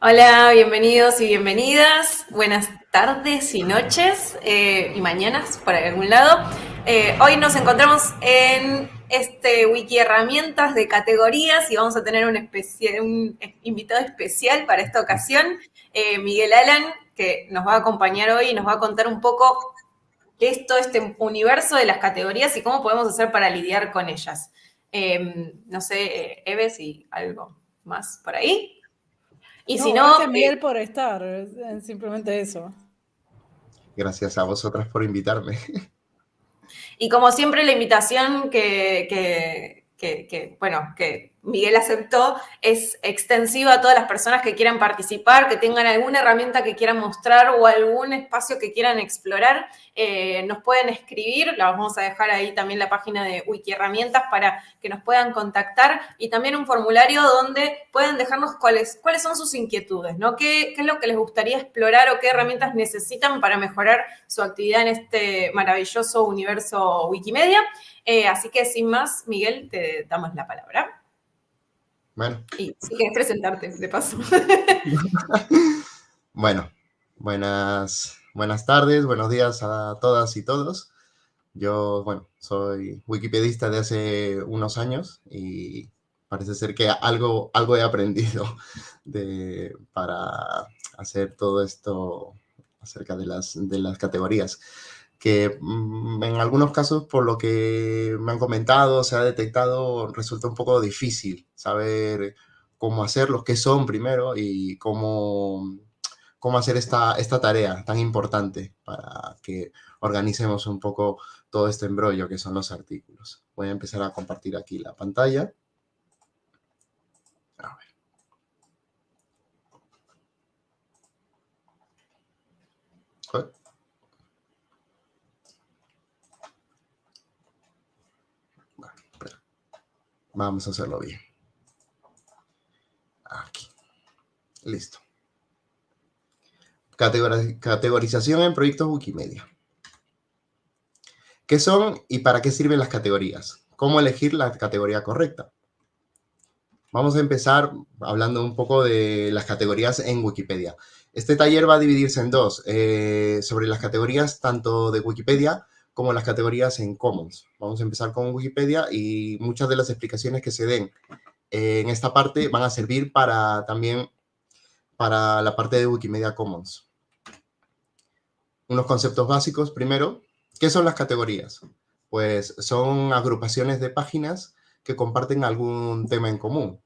Hola, bienvenidos y bienvenidas. Buenas tardes y noches eh, y mañanas por algún lado. Eh, hoy nos encontramos en este wiki herramientas de categorías y vamos a tener un, invitado especial para esta ocasión, eh, Miguel Alan, que nos va a acompañar hoy y nos va a contar un poco esto, este universo de las categorías y cómo podemos hacer para lidiar con ellas. no sé, Eve, si algo más por ahí. Y si no... Gracias, Miguel, por estar, simplemente eso. Gracias a vosotras por invitarme. Y como siempre, la invitación que, que, que, bueno, que Miguel aceptó es extensiva a todas las personas que quieran participar, que tengan alguna herramienta que quieran mostrar o algún espacio que quieran explorar. Eh, nos pueden escribir, la vamos a dejar ahí también la página de Wiki Herramientas para que nos puedan contactar y también un formulario donde pueden dejarnos cuáles, cuáles son sus inquietudes, ¿no? ¿Qué, ¿Qué es lo que les gustaría explorar o qué herramientas necesitan para mejorar su actividad en este maravilloso universo Wikimedia? Eh, así que sin más, Miguel, te damos la palabra. Bueno. Y si quieres presentarte, de paso. bueno, buenas, buenas tardes, buenos días a todas y todos. Yo, bueno, soy wikipedista de hace unos años y parece ser que algo, algo he aprendido de, para hacer todo esto acerca de las, de las categorías que mm, en algunos casos, por lo que me han comentado, se ha detectado, resulta un poco difícil saber cómo hacerlo, qué son primero y cómo, cómo hacer esta, esta tarea tan importante para que organicemos un poco todo este embrollo que son los artículos. Voy a empezar a compartir aquí la pantalla. A ver. Vamos a hacerlo bien. Aquí. Listo. categorización en proyectos Wikimedia. ¿Qué son y para qué sirven las categorías? ¿Cómo elegir la categoría correcta? Vamos a empezar hablando un poco de las categorías en Wikipedia. Este taller va a dividirse en dos, eh, sobre las categorías tanto de Wikipedia como las categorías en Commons. Vamos a empezar con Wikipedia y muchas de las explicaciones que se den en esta parte van a servir para también para la parte de Wikimedia Commons. Unos conceptos básicos. Primero, ¿qué son las categorías? Pues son agrupaciones de páginas que comparten algún tema en común.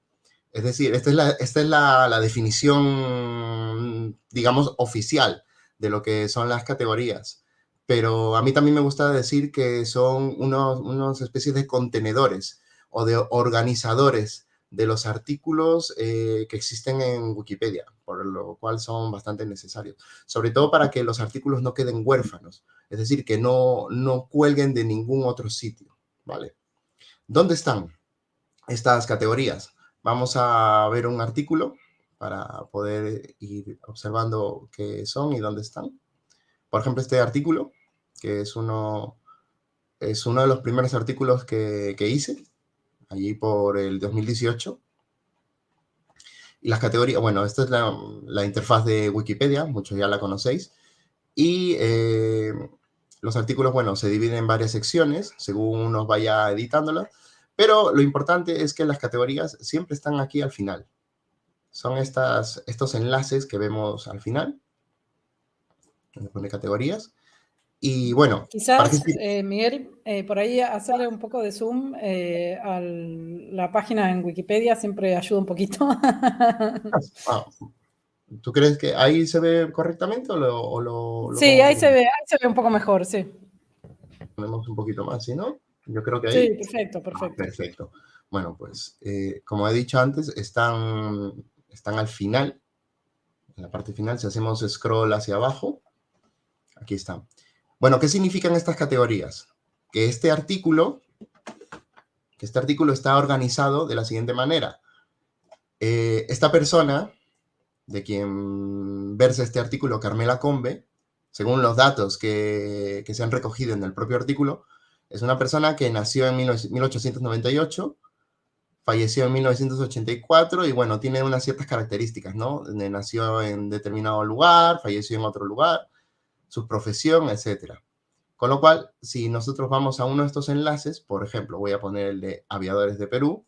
Es decir, esta es la, esta es la, la definición, digamos, oficial de lo que son las categorías pero a mí también me gusta decir que son unos, unos especies de contenedores o de organizadores de los artículos eh, que existen en Wikipedia, por lo cual son bastante necesarios. Sobre todo para que los artículos no queden huérfanos, es decir, que no, no cuelguen de ningún otro sitio, ¿vale? ¿Dónde están estas categorías? Vamos a ver un artículo para poder ir observando qué son y dónde están. Por ejemplo, este artículo, que es uno, es uno de los primeros artículos que, hice, allí por el 2018. Y las categorías, bueno, esta es la, interfaz de Wikipedia, muchos ya la conocéis. Y eh, los artículos, bueno, se dividen en varias secciones, según uno vaya editándolas. Pero lo importante es que las categorías siempre están aquí al final. Son estas, estos enlaces que vemos al final donde pone categorías. Y bueno. Quizás, eh, Miguel, eh, por ahí hacerle un poco de zoom eh, a la página en Wikipedia siempre ayuda un poquito. Ah, ¿Tú crees que ahí se ve correctamente o lo...? sí, ahí se, ve, ahí se ve un poco mejor, sí. Ponemos un poquito más, ¿sí, no? Yo creo que ahí... Sí, perfecto, ah, perfecto. perfecto. Bueno, pues, como he dicho antes, están, están al final, en la parte final, si hacemos scroll hacia abajo, Aquí está. Bueno, ¿qué significan estas categorías? Que este artículo, que este artículo está organizado de la siguiente manera. Eh, esta persona, de quien versa este artículo, Carmela Combe, según los datos que, que se han recogido en el propio artículo, es una persona que nació en 1898, falleció en 1984 y bueno, tiene unas ciertas características, ¿no? Nació en determinado lugar, falleció en otro lugar, su profesión, etc. Con lo cual, si nosotros vamos a uno de estos enlaces, por ejemplo, voy a poner el de aviadores de Perú,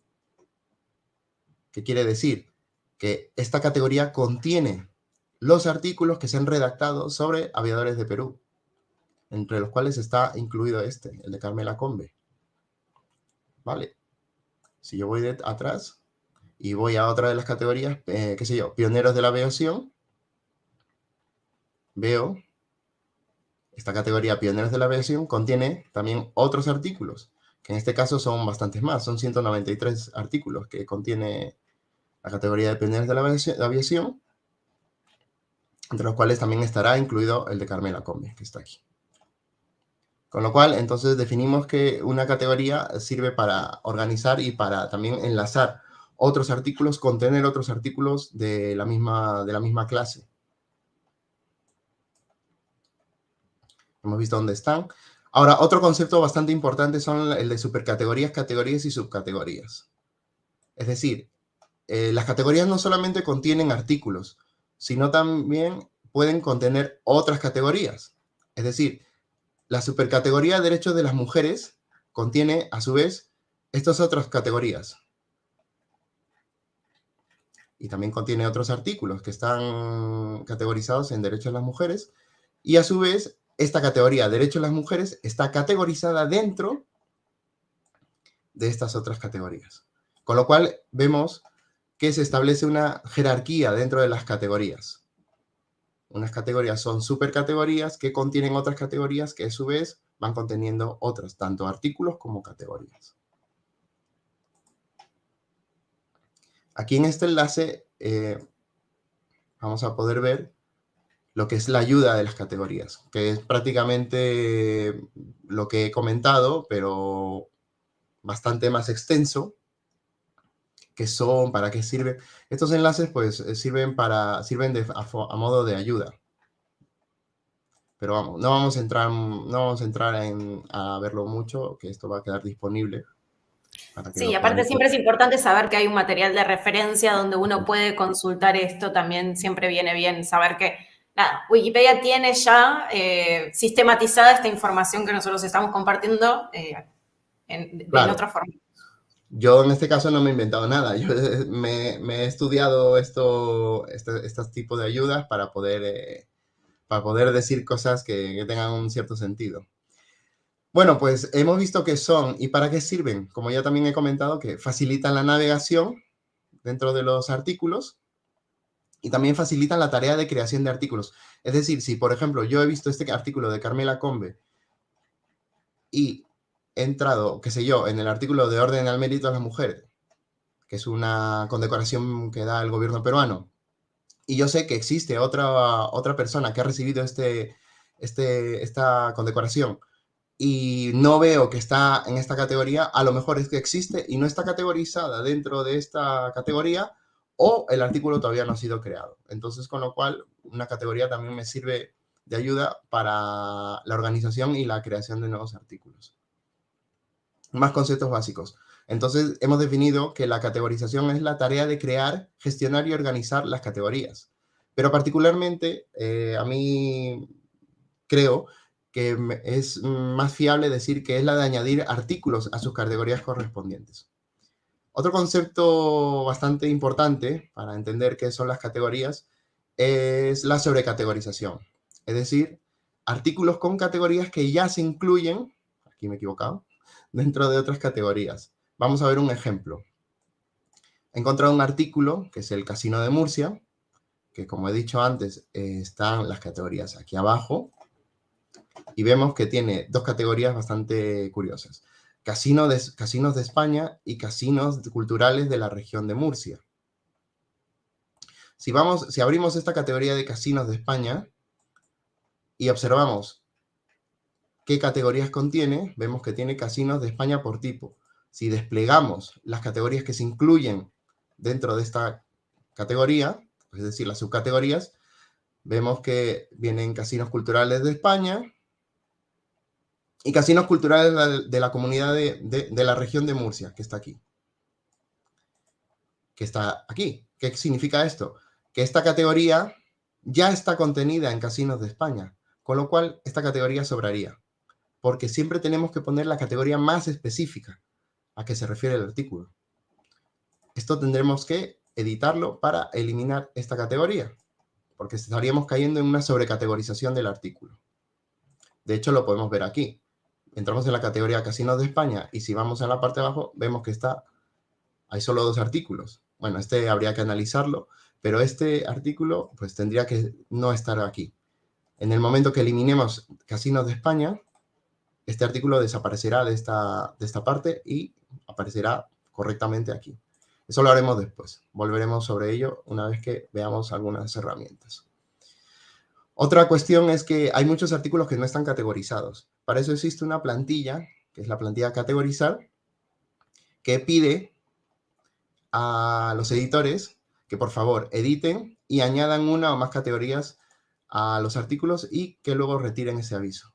¿qué quiere decir? Que esta categoría contiene los artículos que se han redactado sobre aviadores de Perú, entre los cuales está incluido este, el de Carmela Combe. ¿Vale? Si yo voy de atrás y voy a otra de las categorías, eh, qué sé yo, pioneros de la aviación, veo esta categoría pioneros de la aviación contiene también otros artículos, que en este caso son bastantes más, son 193 artículos que contiene la categoría de pioneros de la aviación, entre los cuales también estará incluido el de Carmela Combe, que está aquí. Con lo cual, entonces definimos que una categoría sirve para organizar y para también enlazar otros artículos, contener otros artículos de la misma, de la misma clase. Hemos visto dónde están. Ahora, otro concepto bastante importante son el de supercategorías, categorías y subcategorías. Es decir, eh, las categorías no solamente contienen artículos, sino también pueden contener otras categorías. Es decir, la supercategoría de derechos de las mujeres contiene, a su vez, estas otras categorías. Y también contiene otros artículos que están categorizados en derechos de las mujeres. Y a su vez, esta categoría, derechos de las mujeres, está categorizada dentro de estas otras categorías. Con lo cual, vemos que se establece una jerarquía dentro de las categorías. Unas categorías son supercategorías que contienen otras categorías que a su vez van conteniendo otras, tanto artículos como categorías. Aquí en este enlace eh, vamos a poder ver lo que es la ayuda de las categorías, que es prácticamente lo que he comentado, pero bastante más extenso, qué son, para qué sirven. Estos enlaces pues eh, sirven, para, sirven a, modo de ayuda. Pero vamos, no vamos a entrar, no vamos a, entrar en, a verlo mucho, que esto va a quedar disponible. Sí, aparte siempre es importante saber que hay un material de referencia donde uno puede consultar esto. También siempre viene bien saber que nada, Wikipedia tiene ya eh, sistematizada esta información que nosotros estamos compartiendo eh, en, otra forma. Yo en este caso no me he inventado nada, yo me, he estudiado esto, este, estos tipos de ayudas para poder, eh, para poder decir cosas que, tengan un cierto sentido. Bueno, pues hemos visto qué son y para qué sirven. Como ya también he comentado, que facilitan la navegación dentro de los artículos y también facilitan la tarea de creación de artículos. Es decir, si por ejemplo yo he visto este artículo de Carmela Combe y he entrado, qué sé yo, en el artículo de Orden al Mérito a las Mujeres, que es una condecoración que da el gobierno peruano, y yo sé que existe otra, otra persona que ha recibido este, este, esta condecoración, y no veo que está en esta categoría, a lo mejor es que existe y no está categorizada dentro de esta categoría, o el artículo todavía no ha sido creado. Entonces, con lo cual, una categoría también me sirve de ayuda para la organización y la creación de nuevos artículos más conceptos básicos. Entonces, hemos definido que la categorización es la tarea de crear, gestionar y organizar las categorías. Pero particularmente, eh, a mí creo que es más fiable decir que es la de añadir artículos a sus categorías correspondientes. Otro concepto bastante importante para entender qué son las categorías es la sobrecategorización. Es decir, artículos con categorías que ya se incluyen, aquí me he equivocado, dentro de otras categorías. Vamos a ver un ejemplo. He encontrado un artículo, que es el Casino de Murcia, que como he dicho antes, están las categorías aquí abajo, y vemos que tiene dos categorías bastante curiosas. Casinos de España y casinos culturales de la región de Murcia. Si, vamos, si abrimos esta categoría de casinos de España y observamos qué categorías contiene, vemos que tiene casinos de España por tipo. Si desplegamos las categorías que se incluyen dentro de esta categoría, es decir, las subcategorías, vemos que vienen casinos culturales de España y casinos culturales de la, comunidad de, de la región de Murcia, que está aquí. que está aquí. ¿Qué significa esto? Que esta categoría ya está contenida en Casinos de España, con lo cual esta categoría sobraría, porque siempre tenemos que poner la categoría más específica a que se refiere el artículo. Esto tendremos que editarlo para eliminar esta categoría, porque estaríamos cayendo en una sobrecategorización del artículo. De hecho, lo podemos ver aquí. Entramos en la categoría Casinos de España y si vamos a la parte de abajo, vemos que está, hay solo dos artículos. Bueno, este habría que analizarlo, pero este artículo pues tendría que no estar aquí. En el momento que eliminemos Casinos de España, este artículo desaparecerá de esta, de esta parte y aparecerá correctamente aquí. Eso lo haremos después. Volveremos sobre ello una vez que veamos algunas herramientas. Otra cuestión es que hay muchos artículos que no están categorizados. Para eso existe una plantilla, que es la plantilla categorizar, que pide a los editores que por favor editen y añadan una o más categorías a los artículos y que luego retiren ese aviso.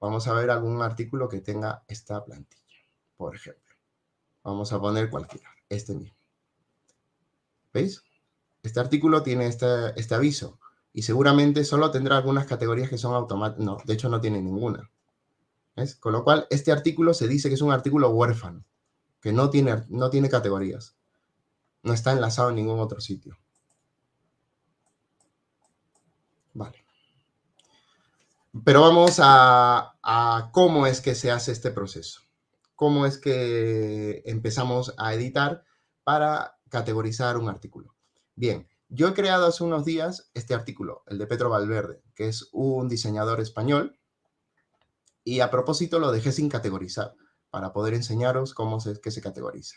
Vamos a ver algún artículo que tenga esta plantilla, por ejemplo. Vamos a poner cualquiera este mismo. ¿Veis? Este artículo tiene este, este aviso y seguramente solo tendrá algunas categorías que son automáticas. No, de hecho no tiene ninguna. ¿Ves? Con lo cual, este artículo se dice que es un artículo huérfano, que no tiene, no tiene categorías. No está enlazado en ningún otro sitio. Vale. Pero vamos a, a cómo es que se hace este proceso cómo es que empezamos a editar para categorizar un artículo. Bien, yo he creado hace unos días este artículo, el de Petro Valverde, que es un diseñador español, y a propósito lo dejé sin categorizar, para poder enseñaros cómo es que se categoriza.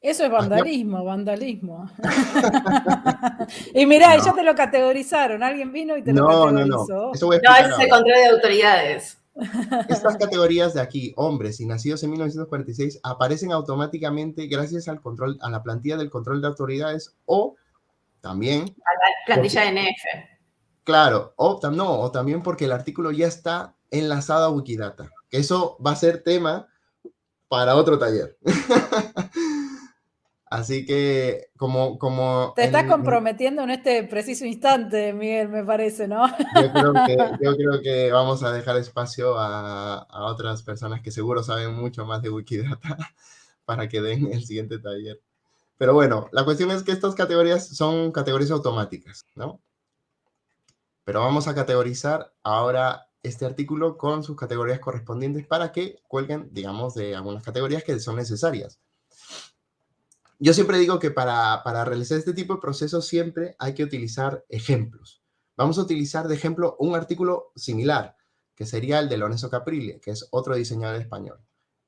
Eso es vandalismo, vandalismo. y mirá, ya te lo categorizaron, alguien vino y te lo categorizó. No, no, no. no, ese es el control de autoridades. Estas categorías de aquí, hombres y nacidos en 1946, aparecen automáticamente gracias al control, a la plantilla del control de autoridades o también... A la plantilla de NF. Claro, o, no, o también porque el artículo ya está enlazado a Wikidata. Que eso va a ser tema para otro taller. Así que, como... como Te estás comprometiendo en este preciso instante, Miguel, me parece, ¿no? Yo creo que, vamos a dejar espacio a, otras personas que seguro saben mucho más de Wikidata para que den el siguiente taller. Pero bueno, la cuestión es que estas categorías son categorías automáticas, ¿no? Pero vamos a categorizar ahora este artículo con sus categorías correspondientes para que cuelguen, digamos, de algunas categorías que son necesarias. Yo siempre digo que para, realizar este tipo de procesos siempre hay que utilizar ejemplos. Vamos a utilizar de ejemplo un artículo similar, que sería el de Lorenzo Caprile, que es otro diseñador español.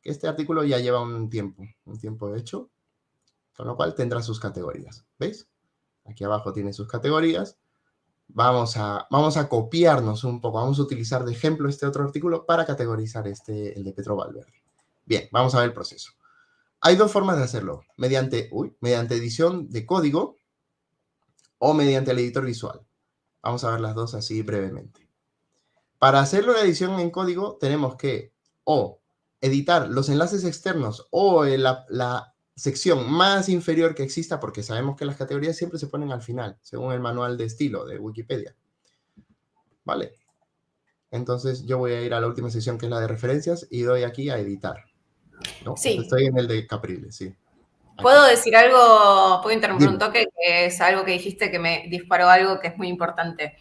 Este artículo ya lleva un tiempo, un tiempo hecho, con lo cual tendrá sus categorías. ¿Veis? Aquí abajo tiene sus categorías. Vamos a, vamos a copiarnos un poco, vamos a utilizar de ejemplo este otro artículo para categorizar este, el de Petro Valverde. Bien, vamos a ver el proceso. Hay dos formas de hacerlo, mediante, mediante edición de código o mediante el editor visual. Vamos a ver las dos así brevemente. Para hacerlo la edición en código tenemos que o editar los enlaces externos o la, la sección más inferior que exista, porque sabemos que las categorías siempre se ponen al final, según el manual de estilo de Wikipedia. ¿Vale? Entonces yo voy a ir a la última sección que es la de referencias y doy aquí a editar. Sí. Estoy en el de Capriles, sí. ¿Puedo decir algo? ¿Puedo interrumpir un toque? Que es algo que dijiste que me disparó algo que es muy importante.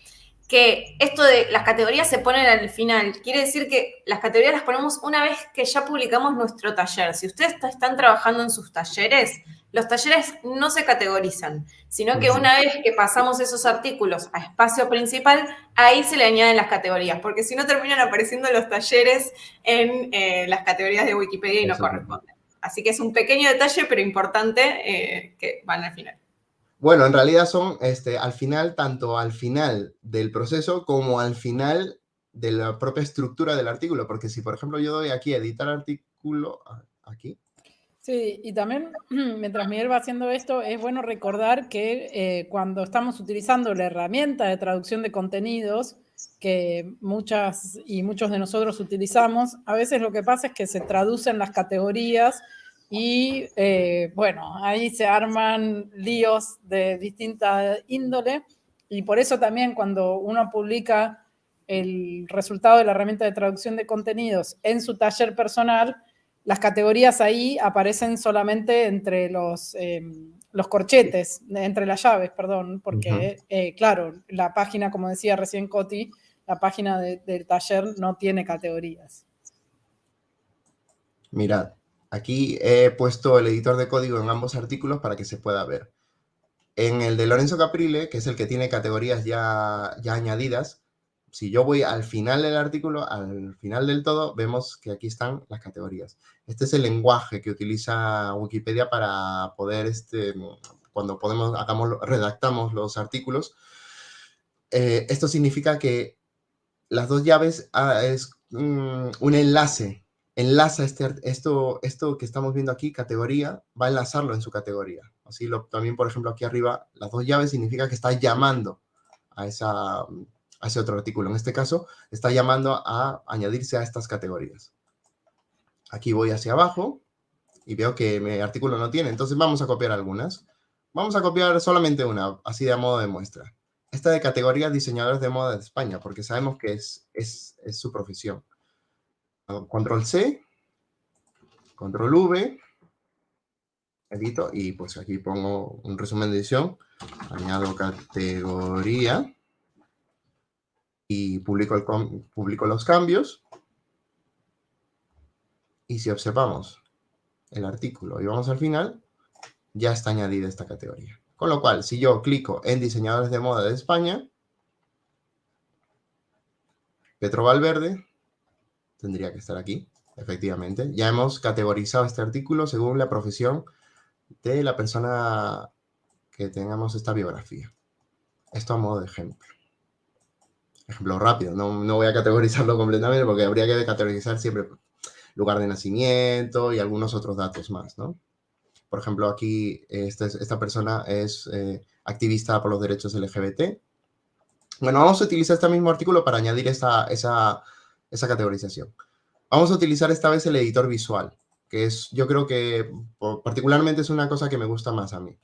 Que esto de las categorías se ponen al final. Quiere decir que las categorías las ponemos una vez que ya publicamos nuestro taller. Si ustedes están trabajando en sus talleres, los talleres no se categorizan, sino que una vez que pasamos esos artículos a espacio principal, ahí se le añaden las categorías, porque si no terminan apareciendo los talleres en eh, las categorías de Wikipedia y no corresponden. Así que es un pequeño detalle, pero importante, eh, que van al final. Bueno, en realidad son este, al final, tanto al final del proceso como al final de la propia estructura del artículo, porque si, por ejemplo, yo doy aquí editar artículo, aquí, Sí, y también mientras Miguel va haciendo esto, es bueno recordar que eh, cuando estamos utilizando la herramienta de traducción de contenidos, que muchas y muchos de nosotros utilizamos, a veces lo que pasa es que se traducen las categorías y eh, bueno, ahí se arman líos de distinta índole. Y por eso también cuando uno publica el resultado de la herramienta de traducción de contenidos en su taller personal, las categorías ahí aparecen solamente entre los, em, los corchetes, entre las llaves, perdón, porque, eh, claro, la página, como decía recién Coti, la página del taller no tiene categorías. Mirad, aquí he puesto el editor de código en ambos artículos para que se pueda ver. En el de Lorenzo Caprile, que es el que tiene categorías ya, ya añadidas, si yo voy al final del artículo, al final del todo, vemos que aquí están las categorías. Este es el lenguaje que utiliza Wikipedia para poder, este, cuando podemos, hagamos, redactamos los artículos. Eh, esto significa que las dos llaves ah, es un enlace, enlaza este, esto, esto que estamos viendo aquí, categoría, va a enlazarlo en su categoría. Así lo, también, por ejemplo, aquí arriba, las dos llaves significa que está llamando a, esa, a ese otro artículo. En este caso, está llamando a añadirse a estas categorías. Aquí voy hacia abajo y veo que mi artículo no tiene. Entonces vamos a copiar algunas. Vamos a copiar solamente una, así de modo de muestra. Esta de categoría diseñadores de moda de España, porque sabemos que es, es, es su profesión. Control C, Control V, edito y pues aquí pongo un resumen de edición, añado categoría y publico, los cambios y si observamos el artículo y vamos al final, ya está añadida esta categoría. Con lo cual, si yo clico en diseñadores de moda de España, Petro Valverde, tendría que estar aquí, efectivamente. Ya hemos categorizado este artículo según la profesión de la persona que tengamos esta biografía. Esto a modo de ejemplo. Ejemplo rápido, no, no voy a categorizarlo completamente porque habría que categorizar siempre lugar de nacimiento y algunos otros datos más, ¿no? Por ejemplo, aquí esta, esta persona es eh, activista por los derechos LGBT. Bueno, vamos a utilizar este mismo artículo para añadir esa, esa, esa categorización. Vamos a utilizar esta vez el editor visual, que es, yo creo que particularmente es una cosa que me gusta más a mí.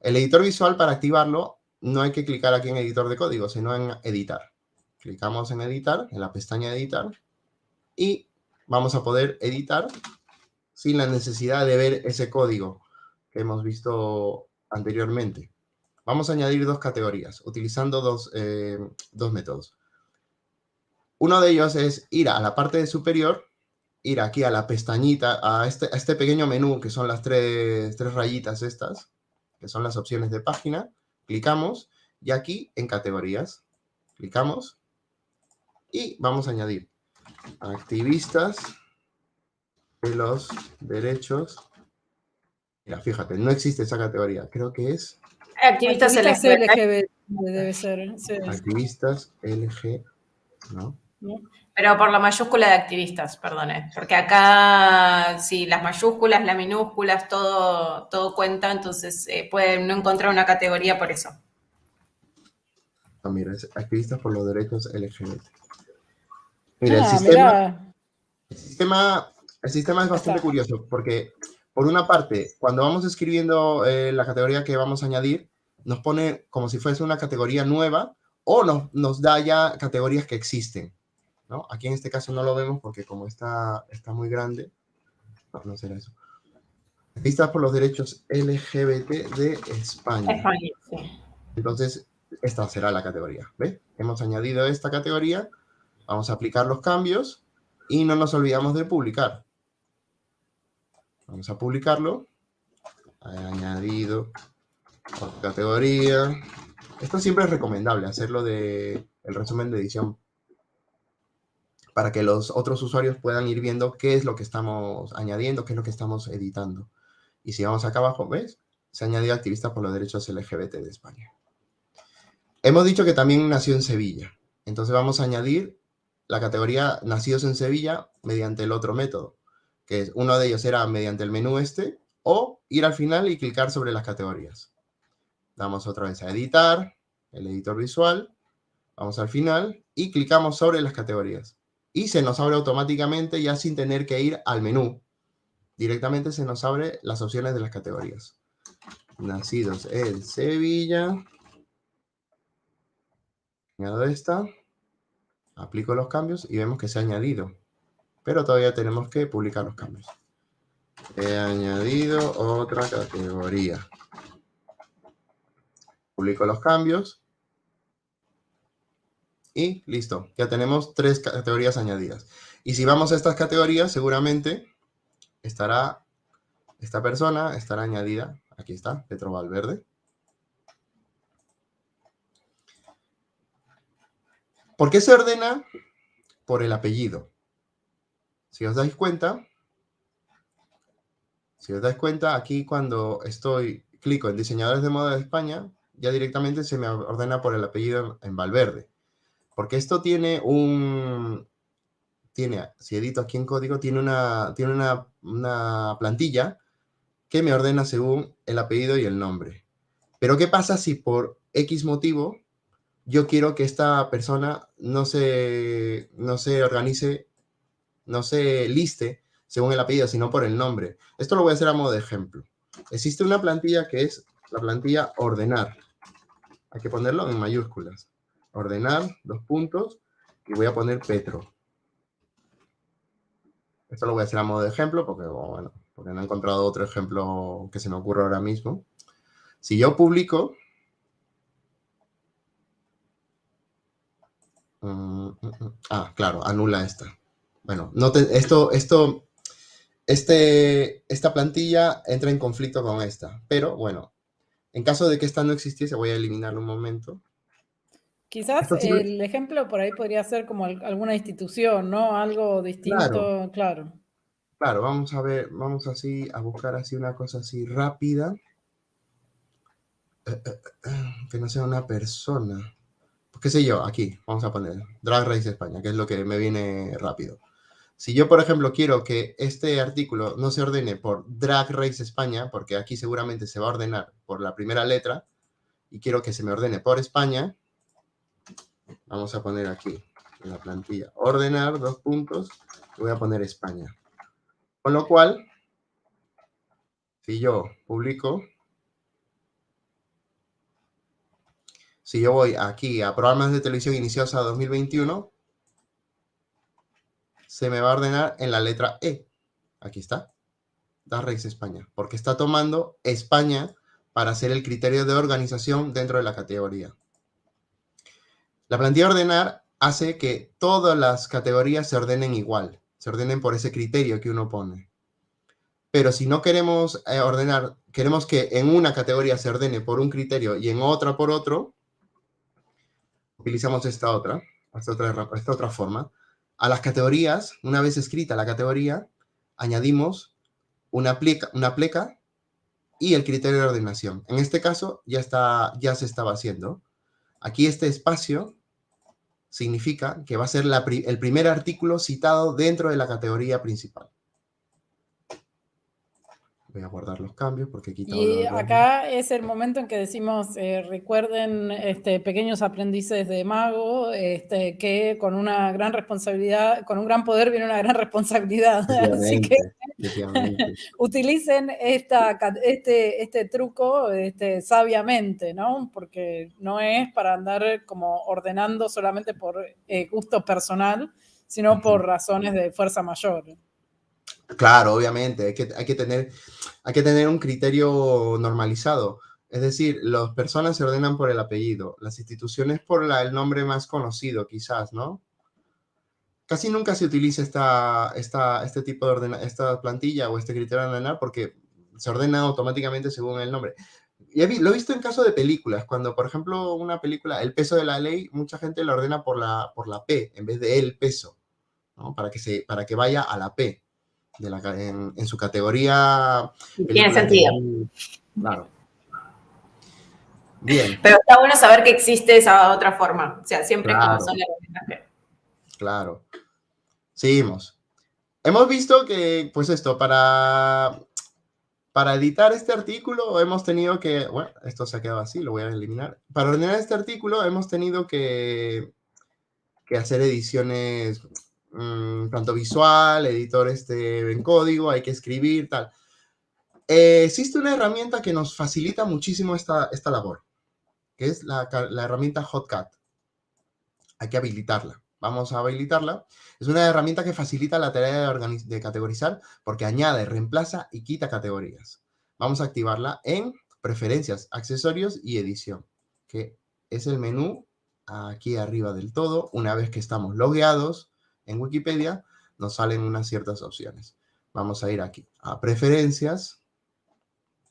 El editor visual, para activarlo, no hay que clicar aquí en editor de código, sino en editar. Clicamos en editar, en la pestaña editar, y vamos a poder editar sin la necesidad de ver ese código que hemos visto anteriormente. Vamos a añadir dos categorías, utilizando dos, eh, métodos. Uno de ellos es ir a la parte superior, ir aquí a la pestañita, a este, este pequeño menú, que son las tres, tres rayitas estas, que son las opciones de página, clicamos, y aquí en categorías, clicamos, y vamos a añadir activistas de los derechos. Mira, fíjate, no existe esa categoría. Creo que es... Activistas, LGBT. Debe ser. Activistas LG, ¿no? Pero por la mayúscula de activistas, perdone. Porque acá, si las mayúsculas, las minúsculas, todo, todo cuenta, entonces eh, pueden no encontrar una categoría por eso. Ah, mira, es activistas por los derechos LGBT. Mira, el, ah, sistema, el, sistema, el sistema es bastante curioso porque, por una parte, cuando vamos escribiendo eh, la categoría que vamos a añadir, nos pone como si fuese una categoría nueva o nos, nos da ya categorías que existen. ¿No? Aquí en este caso no lo vemos porque como está, está muy grande, no, no será eso. Está por los derechos LGBT de España. España sí. Entonces, esta será la categoría. ¿Ve? Hemos añadido esta categoría Vamos a aplicar los cambios y no nos olvidamos de publicar. Vamos a publicarlo. Añadido categoría. Esto siempre es recomendable, hacerlo de el resumen de edición para que los otros usuarios puedan ir viendo qué es lo que estamos añadiendo, qué es lo que estamos editando. Y si vamos acá abajo, ¿ves? Se añadió activista por los derechos LGBT de España. Hemos dicho que también nació en Sevilla. Entonces vamos a añadir la categoría nacidos en Sevilla mediante el otro método, que es, uno de ellos era mediante el menú este, o ir al final y clicar sobre las categorías. Damos otra vez a editar, el editor visual, vamos al final y clicamos sobre las categorías. Y se nos abre automáticamente ya sin tener que ir al menú. directamente se nos abre las opciones de las categorías. Nacidos en Sevilla. Añado esta. Aplico los cambios y vemos que se ha añadido. Pero todavía tenemos que publicar los cambios. He añadido otra categoría. Publico los cambios. Y listo, ya tenemos tres categorías añadidas. Y si vamos a estas categorías, seguramente estará esta persona, estará añadida, aquí está, Petro Valverde. ¿Por qué se ordena? Por el apellido. Si os dais cuenta, si os dais cuenta, aquí cuando estoy, clico en diseñadores de moda de España, ya directamente se me ordena por el apellido en Valverde. Porque esto tiene un, tiene, si edito aquí en código, tiene una, tiene una, plantilla que me ordena según el apellido y el nombre. Pero ¿qué pasa si por X motivo yo quiero que esta persona no se, no se organice, no se liste según el apellido, sino por el nombre? Esto lo voy a hacer a modo de ejemplo. Existe una plantilla que es la plantilla ordenar. Hay que ponerlo en mayúsculas. Ordenar, dos puntos, y voy a poner Petro. Esto lo voy a hacer a modo de ejemplo porque, bueno, porque no he encontrado otro ejemplo que se me ocurra ahora mismo. Si yo publico... Mm, mm, mm, ah, claro, anula esta. Bueno, no esto, esto, este, esta plantilla entra en conflicto con esta, pero bueno, en caso de que esta no existiese, voy a eliminarlo un momento. Quizás el ejemplo por ahí podría ser como alguna institución, ¿no? Algo distinto, claro. claro. vamos a ver, vamos así a buscar así una cosa así rápida. Eh, eh, eh, que no sea una persona. Pues, qué sé yo, aquí, vamos a poner Drag Race España, que es lo que me viene rápido. Si yo, por ejemplo, quiero que este artículo no se ordene por Drag Race España, porque aquí seguramente se va a ordenar por la primera letra, y quiero que se me ordene por España, Vamos a poner aquí en la plantilla ordenar, dos puntos, voy a poner España. Con lo cual, si yo publico, si yo voy aquí a programas de televisión iniciados a 2021, se me va a ordenar en la letra E. Aquí está. Da Reis España. Porque está tomando España para ser el criterio de organización dentro de la categoría. La plantilla ordenar hace que todas las categorías se ordenen igual, se ordenen por ese criterio que uno pone. Pero si no queremos eh, ordenar, queremos que en una categoría se ordene por un criterio y en otra por otro, utilizamos esta otra, esta otra, forma. A las categorías, una vez escrita la categoría, añadimos una pleca, una pleca y el criterio de ordenación. En este caso ya, está, ya se estaba haciendo. Aquí este espacio significa que va a ser el primer artículo citado dentro de la categoría principal. Voy a guardar los cambios porque aquí Y acá es el momento en que decimos, eh, recuerden, este, pequeños aprendices de mago, este, que con una gran responsabilidad, con un gran poder viene una gran responsabilidad. Así que utilicen esta, este, este truco este, sabiamente, ¿no? Porque no es para andar como ordenando solamente por eh, gusto personal, sino por razones de fuerza mayor. Claro, obviamente, hay que, tener, hay que tener un criterio normalizado. Es decir, las personas se ordenan por el apellido, las instituciones por el nombre más conocido, quizás, ¿no? Casi nunca se utiliza esta, esta, este tipo de ordena, esta plantilla o este criterio de ordenar porque se ordena automáticamente según el nombre. Y lo he visto en caso de películas, cuando, por ejemplo, una película, El peso de la ley, mucha gente la ordena por la, por la P en vez de el peso, ¿no? Para que, se, para que vaya a la P en, su categoría. Tiene sentido. Claro. Bien. Pero está bueno saber que existe esa otra forma. O sea, siempre como son las Claro. Seguimos. Hemos visto que, pues esto, para, para editar este artículo hemos tenido que, bueno, esto se ha quedado así, lo voy a eliminar. Para ordenar este artículo hemos tenido que, que hacer ediciones mm, tanto visual, editor este, en código, hay que escribir, tal. Eh, existe una herramienta que nos facilita muchísimo esta, esta labor, que es la, la herramienta Hotcat. Hay que habilitarla. Vamos a habilitarla. Es una herramienta que facilita la tarea de, de categorizar porque añade, reemplaza y quita categorías. Vamos a activarla en preferencias, accesorios y edición, que es el menú aquí arriba del todo. Una vez que estamos logueados en Wikipedia, nos salen unas ciertas opciones. Vamos a ir aquí a preferencias,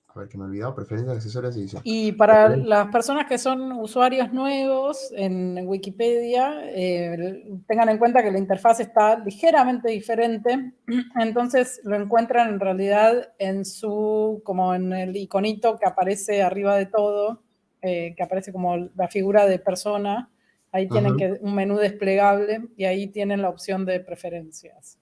a ver que me he olvidado, preferencias, accesorios y edición. Y para las personas que son usuarios nuevos en Wikipedia, eh, tengan en cuenta que la interfaz está ligeramente diferente, entonces lo encuentran en realidad en su, como en el iconito que aparece arriba de todo, eh, que aparece como la figura de persona, ahí tienen que, un menú desplegable y ahí tienen la opción de preferencias.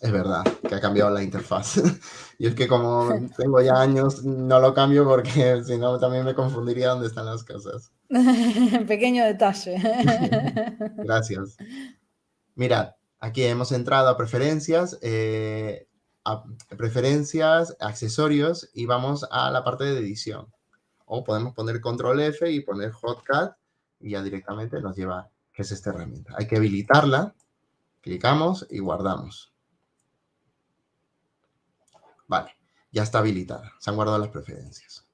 Es verdad que ha cambiado la interfaz. y es que como tengo ya años, no lo cambio porque si no también me confundiría dónde están las cosas. Pequeño detalle. Gracias. Mirad, aquí hemos entrado a preferencias, eh, a preferencias, accesorios y vamos a la parte de edición. O podemos poner control F y poner hotcat y ya directamente nos lleva, que es esta herramienta. Hay que habilitarla, clicamos y guardamos. Vale, ya está habilitada. Se han guardado las preferencias.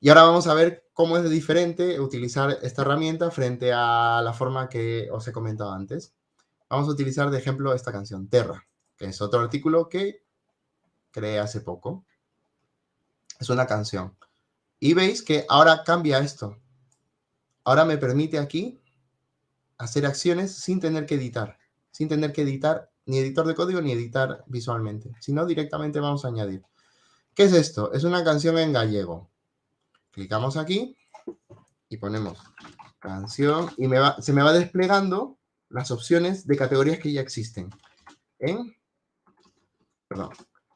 Y ahora vamos a ver cómo es diferente utilizar esta herramienta frente a la forma que os he comentado antes. Vamos a utilizar de ejemplo esta canción, Terra, que es otro artículo que creé hace poco. Es una canción. Y veis que ahora cambia esto. Ahora me permite aquí hacer acciones sin tener que editar. Sin tener que editar ni editor de código ni editar visualmente, sino directamente vamos a añadir. ¿Qué es esto? Es una canción en gallego. Clicamos aquí y ponemos canción y se me va desplegando las opciones de categorías que ya existen. En, perdón,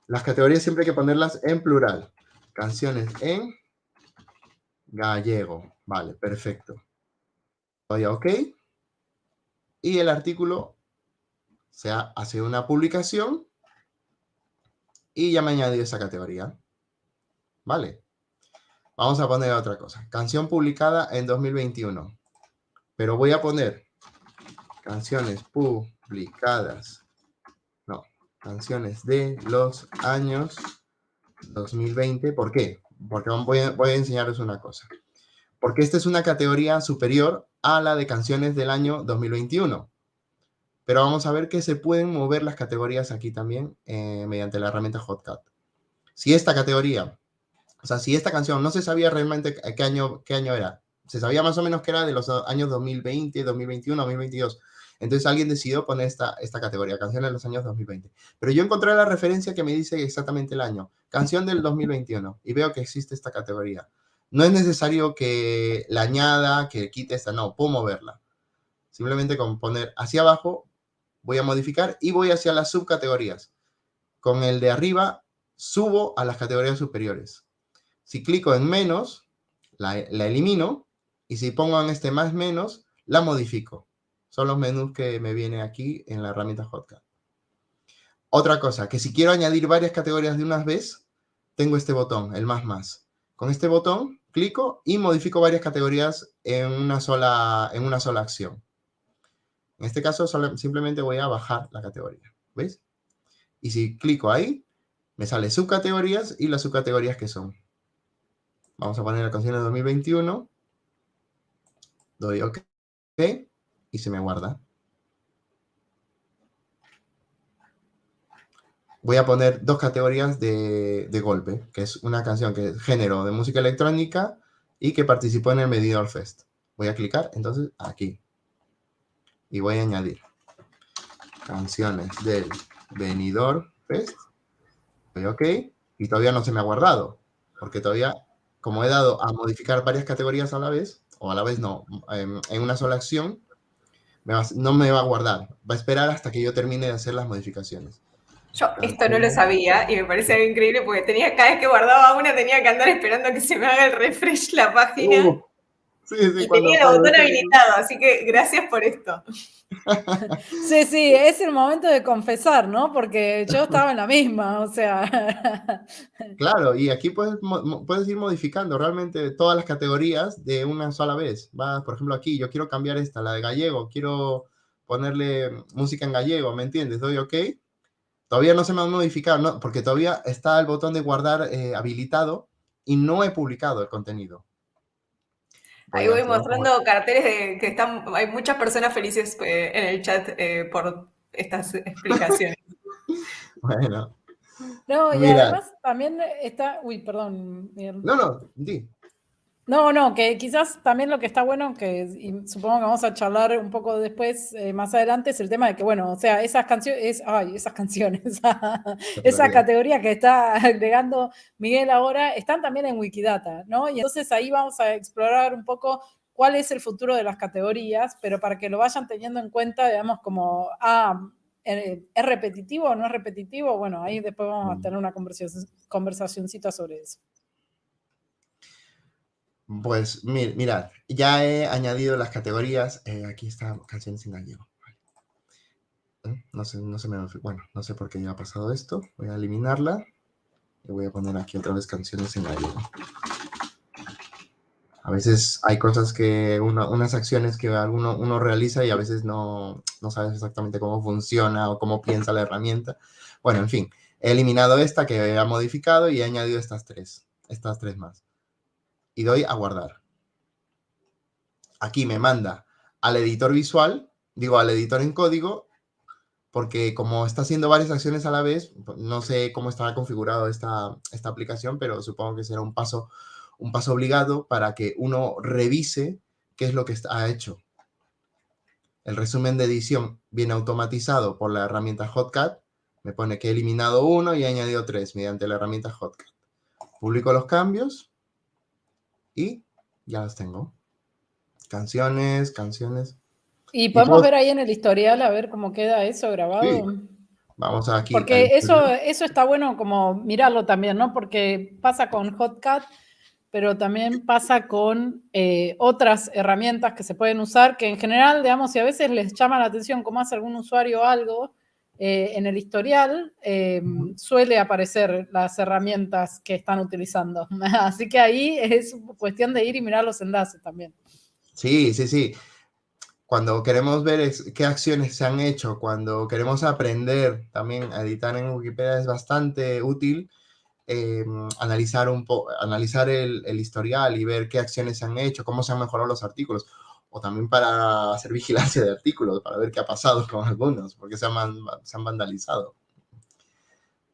las categorías siempre hay que ponerlas en plural. Canciones en gallego. Vale, perfecto. Doy a OK. Y el artículo se hace una publicación y ya me añadido esa categoría. ¿Vale? Vamos a poner otra cosa. Canción publicada en 2021. Pero voy a poner canciones publicadas. No, canciones de los años 2020. ¿Por qué? Porque voy a, voy a enseñaros una cosa. Porque esta es una categoría superior a la de canciones del año 2021. Pero vamos a ver que se pueden mover las categorías aquí también eh, mediante la herramienta Hotcat. Si esta categoría, o sea, si esta canción no se sabía realmente qué año, qué año era, se sabía más o menos que era de los años 2020, 2021, 2022. Entonces alguien decidió poner esta, esta categoría, canción de los años 2020. Pero yo encontré la referencia que me dice exactamente el año, canción del 2021, y veo que existe esta categoría. No es necesario que la añada, que quite esta, no, puedo moverla. Simplemente con poner hacia abajo voy a modificar y voy hacia las subcategorías. Con el de arriba subo a las categorías superiores. Si clico en menos, la, elimino y si pongo en este más menos, la modifico. Son los menús que me viene aquí en la herramienta Hotcat. Otra cosa, que si quiero añadir varias categorías de una vez, tengo este botón, el más más. Con este botón clico y modifico varias categorías en una sola, en una sola acción. En este caso simplemente voy a bajar la categoría, ¿veis? Y si clico ahí, me sale subcategorías y las subcategorías que son. Vamos a poner la canción de 2021. Doy OK y se me guarda. Voy a poner dos categorías de, golpe, que es una canción que es género de música electrónica y que participó en el Medidor Fest. Voy a clicar entonces aquí y voy a añadir canciones del venidor Fest. Doy OK y todavía no se me ha guardado, porque todavía, como he dado a modificar varias categorías a la vez, o a la vez no, en, una sola acción, no me va a guardar. Va a esperar hasta que yo termine de hacer las modificaciones. Yo esto no lo sabía y me parece algo increíble porque tenía cada vez que guardaba una tenía que andar esperando a que se me haga el refresh la página. Uh, y tenía el botón habilitado, así que gracias por esto. Sí, sí, es el momento de confesar, ¿no? Porque yo estaba en la misma, o sea. Claro, y aquí puedes, puedes ir modificando realmente todas las categorías de una sola vez. Va, por ejemplo, aquí yo quiero cambiar esta, la de gallego, quiero ponerle música en gallego, ¿me entiendes? Doy OK. Todavía no se me ha modificado, ¿no? porque todavía está el botón de guardar eh, habilitado y no he publicado el contenido. Ahí voy mostrando carteles de que están, hay muchas personas felices eh, en el chat eh, por estas explicaciones. bueno. No, y además también está, uy, perdón. No, no, di. No, no, que quizás también lo que está bueno, que supongo que vamos a charlar un poco después, eh, más adelante, es el tema de que, bueno, o sea, esas canciones, ay, esas canciones, esa categoría que está agregando Miguel ahora, están también en Wikidata, ¿no? Y entonces ahí vamos a explorar un poco cuál es el futuro de las categorías, pero para que lo vayan teniendo en cuenta, digamos, como, ah, eh, ¿es repetitivo o no es repetitivo? Bueno, ahí después vamos a mm. tener una conversación, conversacioncita sobre eso. Pues mirad, ya he añadido las categorías. Eh, aquí está canciones en gallego. ¿Eh? No sé, no sé, bueno, no sé por qué ya ha pasado esto. Voy a eliminarla. Y voy a poner aquí otra vez canciones en gallego. A veces hay cosas que, unas acciones que alguno, uno realiza y a veces no, no sabes exactamente cómo funciona o cómo piensa la herramienta. Bueno, en fin, he eliminado esta que ha modificado y he añadido estas tres, estas tres más y doy a guardar. Aquí me manda al editor visual, digo al editor en código, porque como está haciendo varias acciones a la vez, pues, no sé cómo estará configurado esta, esta aplicación, pero supongo que será un paso, un paso obligado para que uno revise qué es lo que ha hecho. El resumen de edición viene automatizado por la herramienta Hotcat. Me pone que he eliminado uno y he añadido tres mediante la herramienta Hotcat. Publico los cambios y ya las tengo. Canciones, canciones. Y podemos ver ahí en el historial a ver cómo queda eso grabado. Vamos aquí. Porque eso, eso está bueno como mirarlo también, ¿no? Porque pasa con Hotcat, pero también pasa con eh, otras herramientas que se pueden usar, que en general, digamos, si a veces les llama la atención cómo hace algún usuario algo, eh, en el historial em, suele aparecer las herramientas que están utilizando. Así que ahí es cuestión de ir y mirar los enlaces también. Sí, sí, sí. Cuando queremos ver qué acciones se han hecho, cuando queremos aprender también a editar en Wikipedia es bastante útil em, analizar, un analizar el, el historial y ver qué acciones se han hecho, cómo se han mejorado los artículos o también para hacer vigilancia de artículos, para ver qué ha pasado con algunos, porque se han, se han vandalizado.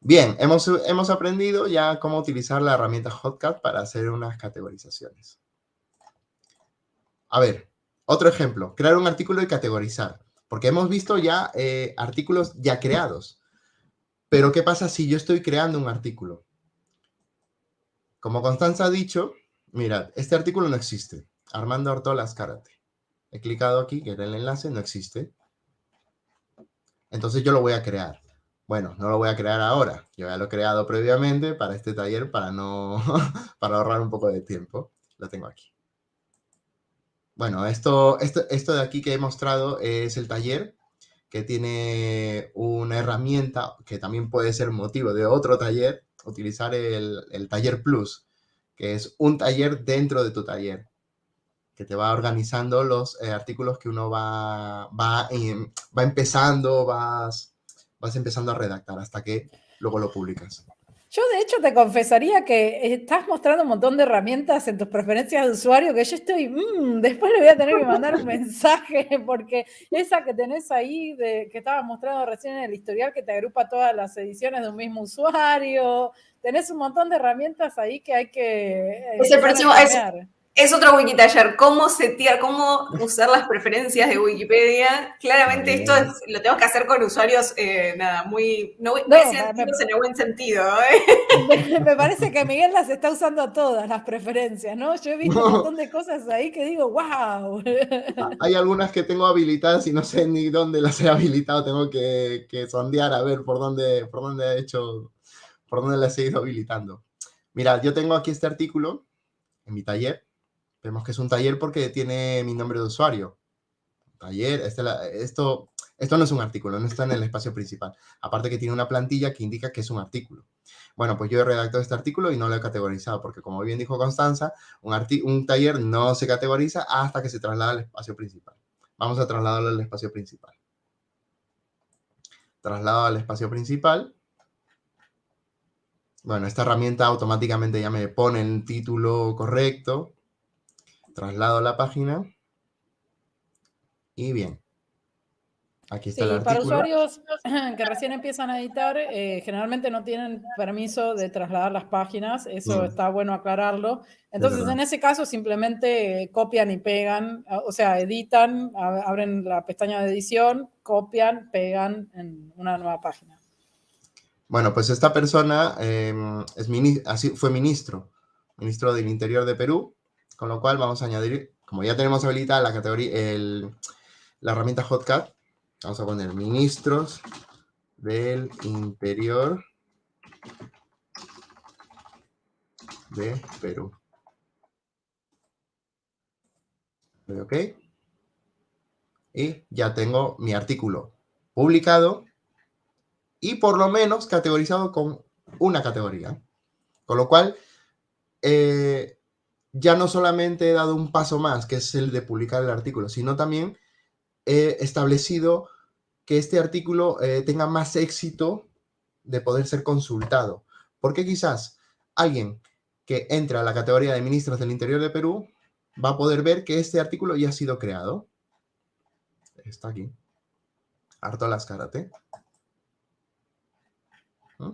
Bien, hemos, hemos aprendido ya cómo utilizar la herramienta Hotcat para hacer unas categorizaciones. A ver, otro ejemplo, crear un artículo y categorizar, porque hemos visto ya eh, artículos ya creados. Pero, ¿qué pasa si yo estoy creando un artículo? Como Constanza ha dicho, mirad, este artículo no existe. Armando Ortolas Karate. He clicado aquí, que era el enlace, no existe. Entonces yo lo voy a crear. Bueno, no lo voy a crear ahora. Yo ya lo he creado previamente para este taller para no para ahorrar un poco de tiempo. Lo tengo aquí. Bueno, esto, esto, esto de aquí que he mostrado es el taller que tiene una herramienta que también puede ser motivo de otro taller, utilizar el, el taller plus, que es un taller dentro de tu taller que te va organizando los eh, artículos que uno va, va, va empezando, vas, vas empezando a redactar hasta que luego lo publicas. Yo de hecho te confesaría que estás mostrando un montón de herramientas en tus preferencias de usuario que yo estoy, mm, después le voy a tener que mandar un mensaje porque esa que tenés ahí, de, que estabas mostrando recién en el historial, que te agrupa todas las ediciones de un mismo usuario, tenés un montón de herramientas ahí que hay que... Es el próximo, es otro Wikitaller, cómo setear, cómo usar las preferencias de Wikipedia. Claramente esto lo tenemos que hacer con usuarios, eh, nada, muy, no, no, en el buen sentido. ¿eh? Me, parece que Miguel las está usando todas, las preferencias, ¿no? Yo he visto un montón de cosas ahí que digo, wow. Hay algunas que tengo habilitadas y no sé ni dónde las he habilitado, tengo que, que sondear a ver por dónde, por dónde he hecho, por dónde las he ido habilitando. Mira, yo tengo aquí este artículo en mi taller Vemos que es un taller porque tiene mi nombre de usuario. Taller, este esto, esto no es un artículo, no está en el espacio principal. Aparte que tiene una plantilla que indica que es un artículo. Bueno, pues yo he redactado este artículo y no lo he categorizado, porque como bien dijo Constanza, un, un taller no se categoriza hasta que se traslada al espacio principal. Vamos a trasladarlo al espacio principal. Traslado al espacio principal. Bueno, esta herramienta automáticamente ya me pone el título correcto. Traslado la página. Y bien. Aquí está el Para usuarios que recién empiezan a editar, eh, generalmente no tienen permiso de trasladar las páginas, eso mm. está bueno aclararlo. Entonces, en ese caso, simplemente copian y pegan, o sea, editan, abren la pestaña de edición, copian, pegan en una nueva página. Bueno, pues esta persona em, es así, fue ministro, ministro del Interior de Perú, con lo cual vamos a añadir, como ya tenemos habilitada la categoría, la herramienta Hotcat, Vamos a poner ministros del interior de Perú. ¿Ok? Y ya tengo mi artículo publicado y por lo menos categorizado con una categoría. Con lo cual, eh, ya no solamente he dado un paso más, que es el de publicar el artículo, sino también he establecido que este artículo eh, tenga más éxito de poder ser consultado. Porque quizás alguien que entra a la categoría de ministros del Interior de Perú va a poder ver que este artículo ya ha sido creado. Está aquí. Harto las karate. ¿Mm?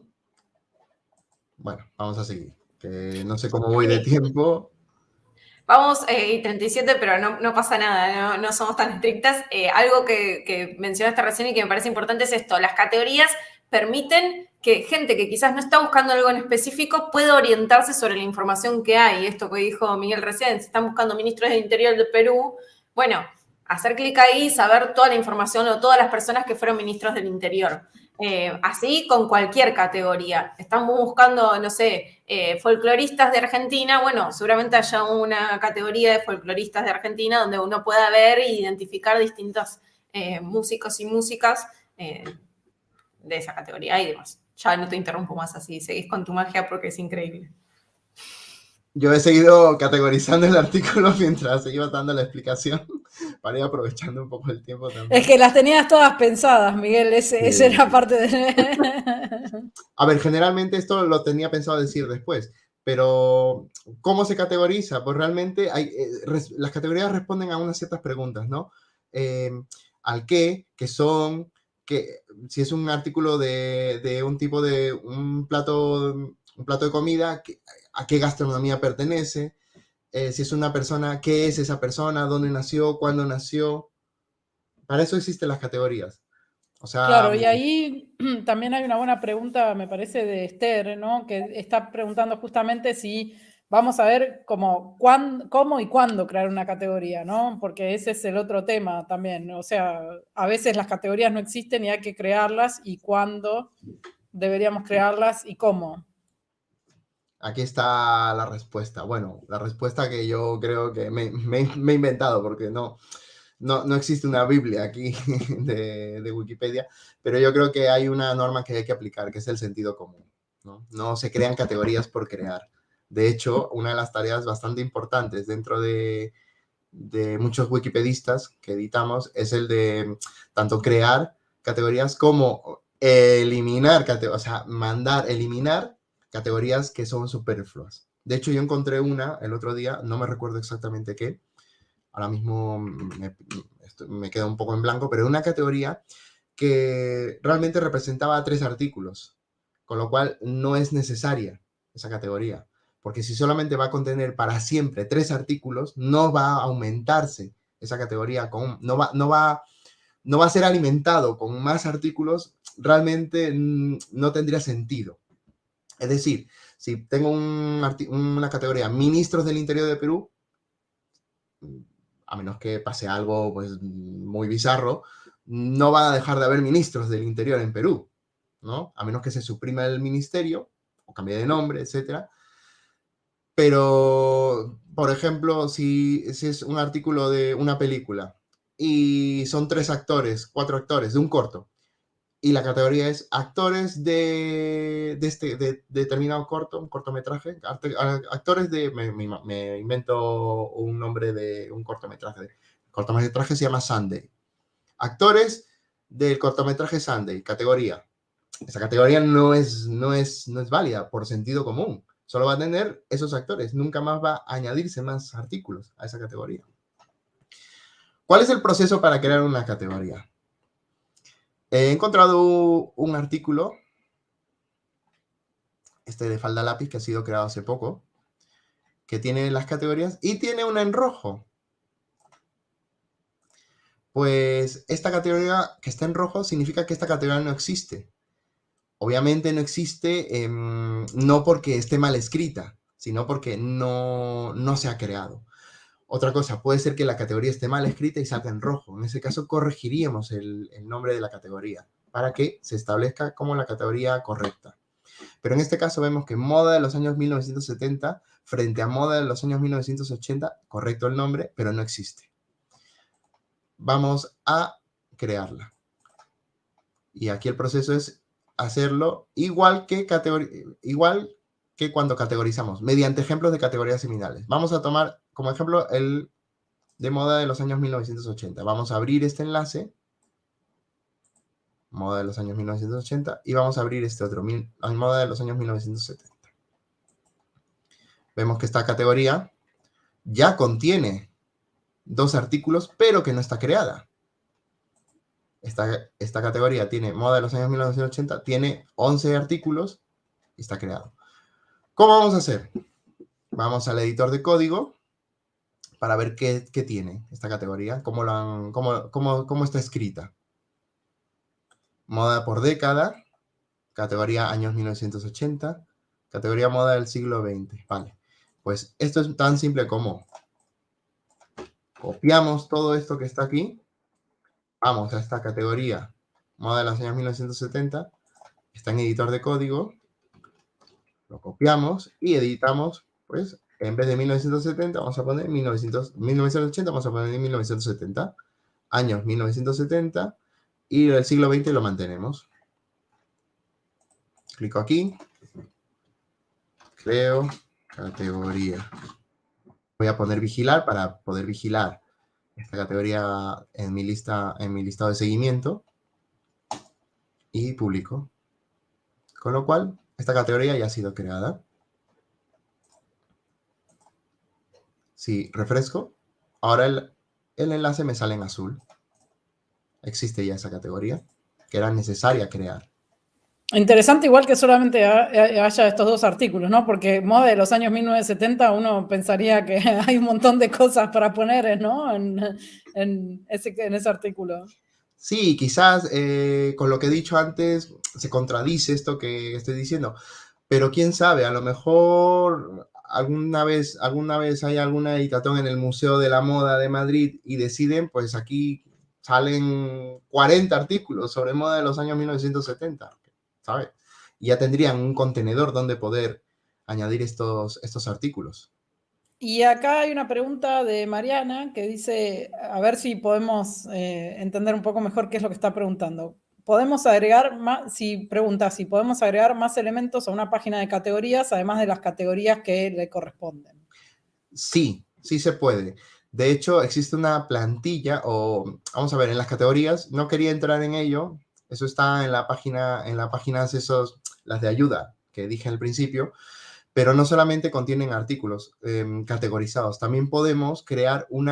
Bueno, vamos a seguir. Que no sé cómo voy de tiempo. Vamos, eh, 37, pero no, pasa nada, no, somos tan estrictas. Eh, algo que, mencionaste recién y que me parece importante es esto, las categorías permiten que gente que quizás no está buscando algo en específico pueda orientarse sobre la información que hay. Esto que dijo Miguel recién, si están buscando ministros del Interior de Perú, bueno, hacer clic ahí, saber toda la información o todas las personas que fueron ministros del Interior. Eh, así con cualquier categoría. Estamos buscando, no sé, eh, folcloristas de Argentina. Bueno, seguramente haya una categoría de folcloristas de Argentina donde uno pueda ver e identificar distintos eh, músicos y músicas de esa categoría y demás. Ya no te interrumpo más así, seguís con tu magia porque es increíble. Yo he seguido categorizando el artículo mientras se iba dando la explicación para ir aprovechando un poco el tiempo también. Es que las tenías todas pensadas, Miguel, ese, era parte de... A ver, generalmente esto lo tenía pensado decir después, pero ¿cómo se categoriza? Pues realmente hay, eh, las categorías responden a unas ciertas preguntas, ¿no? Eh, al qué, qué son, que si es un artículo de, de un tipo de un plato, un plato de comida, a qué gastronomía pertenece, eh, si es una persona, qué es esa persona, dónde nació, cuándo nació. Para eso existen las categorías. Claro, y ahí también hay una buena pregunta, me parece, de Esther, ¿no? Que está preguntando justamente si vamos a ver cómo, cómo y cuándo crear una categoría, ¿no? Porque ese es el otro tema también. O sea, a veces las categorías no existen y hay que crearlas y cuándo deberíamos crearlas y cómo. Aquí está la respuesta. Bueno, la respuesta que yo creo que me, he inventado, porque no, no, existe una Biblia aquí de, Wikipedia, pero yo creo que hay una norma que hay que aplicar, que es el sentido común. ¿no? no se crean categorías por crear. De hecho, una de las tareas bastante importantes dentro de, de muchos wikipedistas que editamos es el de tanto crear categorías como eliminar o sea, mandar, eliminar categorías que son superfluas. De hecho, yo encontré una el otro día, no me recuerdo exactamente qué, ahora mismo me, me un poco en blanco, pero una categoría que realmente representaba tres artículos, con lo cual no es necesaria esa categoría, porque si solamente va a contener para siempre tres artículos, no va a aumentarse esa categoría, con, no, va, no, va, no va a ser alimentado con más artículos, realmente mm, no tendría sentido. Es decir, si tengo una categoría ministros del interior de Perú, a menos que pase algo pues, muy bizarro, no van a dejar de haber ministros del interior en Perú, ¿no? A menos que se suprima el ministerio o cambie de nombre, etc. Pero, por ejemplo, si es un artículo de una película y son tres actores, cuatro actores de un corto, y la categoría es actores de, de este de determinado corto, un cortometraje, actores de, me, invento un nombre de un cortometraje, cortometraje se llama Sunday. Actores del cortometraje Sunday, categoría. Esa categoría no es, no, es, no es válida por sentido común. Solo va a tener esos actores. Nunca más va a añadirse más artículos a esa categoría. ¿Cuál es el proceso para crear una categoría? He encontrado un artículo, este de falda lápiz, que ha sido creado hace poco, que tiene las categorías y tiene una en rojo. Pues esta categoría que está en rojo significa que esta categoría no existe. Obviamente no existe em, no porque esté mal escrita, sino porque no, no se ha creado. Otra cosa, puede ser que la categoría esté mal escrita y salga en rojo. En ese caso, corregiríamos el, nombre de la categoría para que se establezca como la categoría correcta. Pero en este caso vemos que moda de los años 1970 frente a moda de los años 1980, correcto el nombre, pero no existe. Vamos a crearla. Y aquí el proceso es hacerlo igual que, igual que cuando categorizamos, mediante ejemplos de categorías similares. Vamos a tomar como ejemplo el de moda de los años 1980. Vamos a abrir este enlace, moda de los años 1980, y vamos a abrir este otro, moda de los años 1970. Vemos que esta categoría ya contiene dos artículos, pero que no está creada. Esta, esta categoría tiene moda de los años 1980, tiene 11 artículos y está creado. ¿Cómo vamos a hacer? Vamos al editor de código para ver qué, tiene esta categoría, cómo, lo cómo, está escrita. Moda por década, categoría años 1980, categoría moda del siglo XX. Vale, pues esto es tan simple como copiamos todo esto que está aquí, vamos a esta categoría moda de los años 1970, está en editor de código, lo copiamos y editamos, pues, en vez de 1970, vamos a poner 1900, 1980, vamos a poner 1970. Años 1970 y el siglo XX lo mantenemos. Clico aquí. Creo categoría. Voy a poner vigilar para poder vigilar esta categoría en mi lista, en mi listado de seguimiento. Y publico. Con lo cual, esta categoría ya ha sido creada. Si refresco, ahora el, enlace me sale en azul. Existe ya esa categoría que era necesaria crear. Interesante igual que solamente haya estos dos artículos, ¿no? Porque moda de los años 1970 uno pensaría que hay un montón de cosas para poner, ¿no? En, ese, artículo. Sí, quizás eh, con lo que he dicho antes se contradice esto que estoy diciendo, pero quién sabe, a lo mejor alguna vez, alguna vez hay alguna editatón en el Museo de la Moda de Madrid y deciden, pues aquí salen 40 artículos sobre moda de los años 1970, ¿sabes? Y ya tendrían un contenedor donde poder añadir estos, estos artículos. Y acá hay una pregunta de Mariana que dice, a ver si podemos eh, entender un poco mejor qué es lo que está preguntando podemos agregar más, si pregunta si podemos agregar más elementos a una página de categorías, además de las categorías que le corresponden. Sí, sí se puede. De hecho, existe una plantilla o, vamos a ver, en las categorías, no quería entrar en ello, eso está en la página, en la página esos, las de ayuda que dije al principio, pero no solamente contienen artículos em, categorizados, también podemos crear un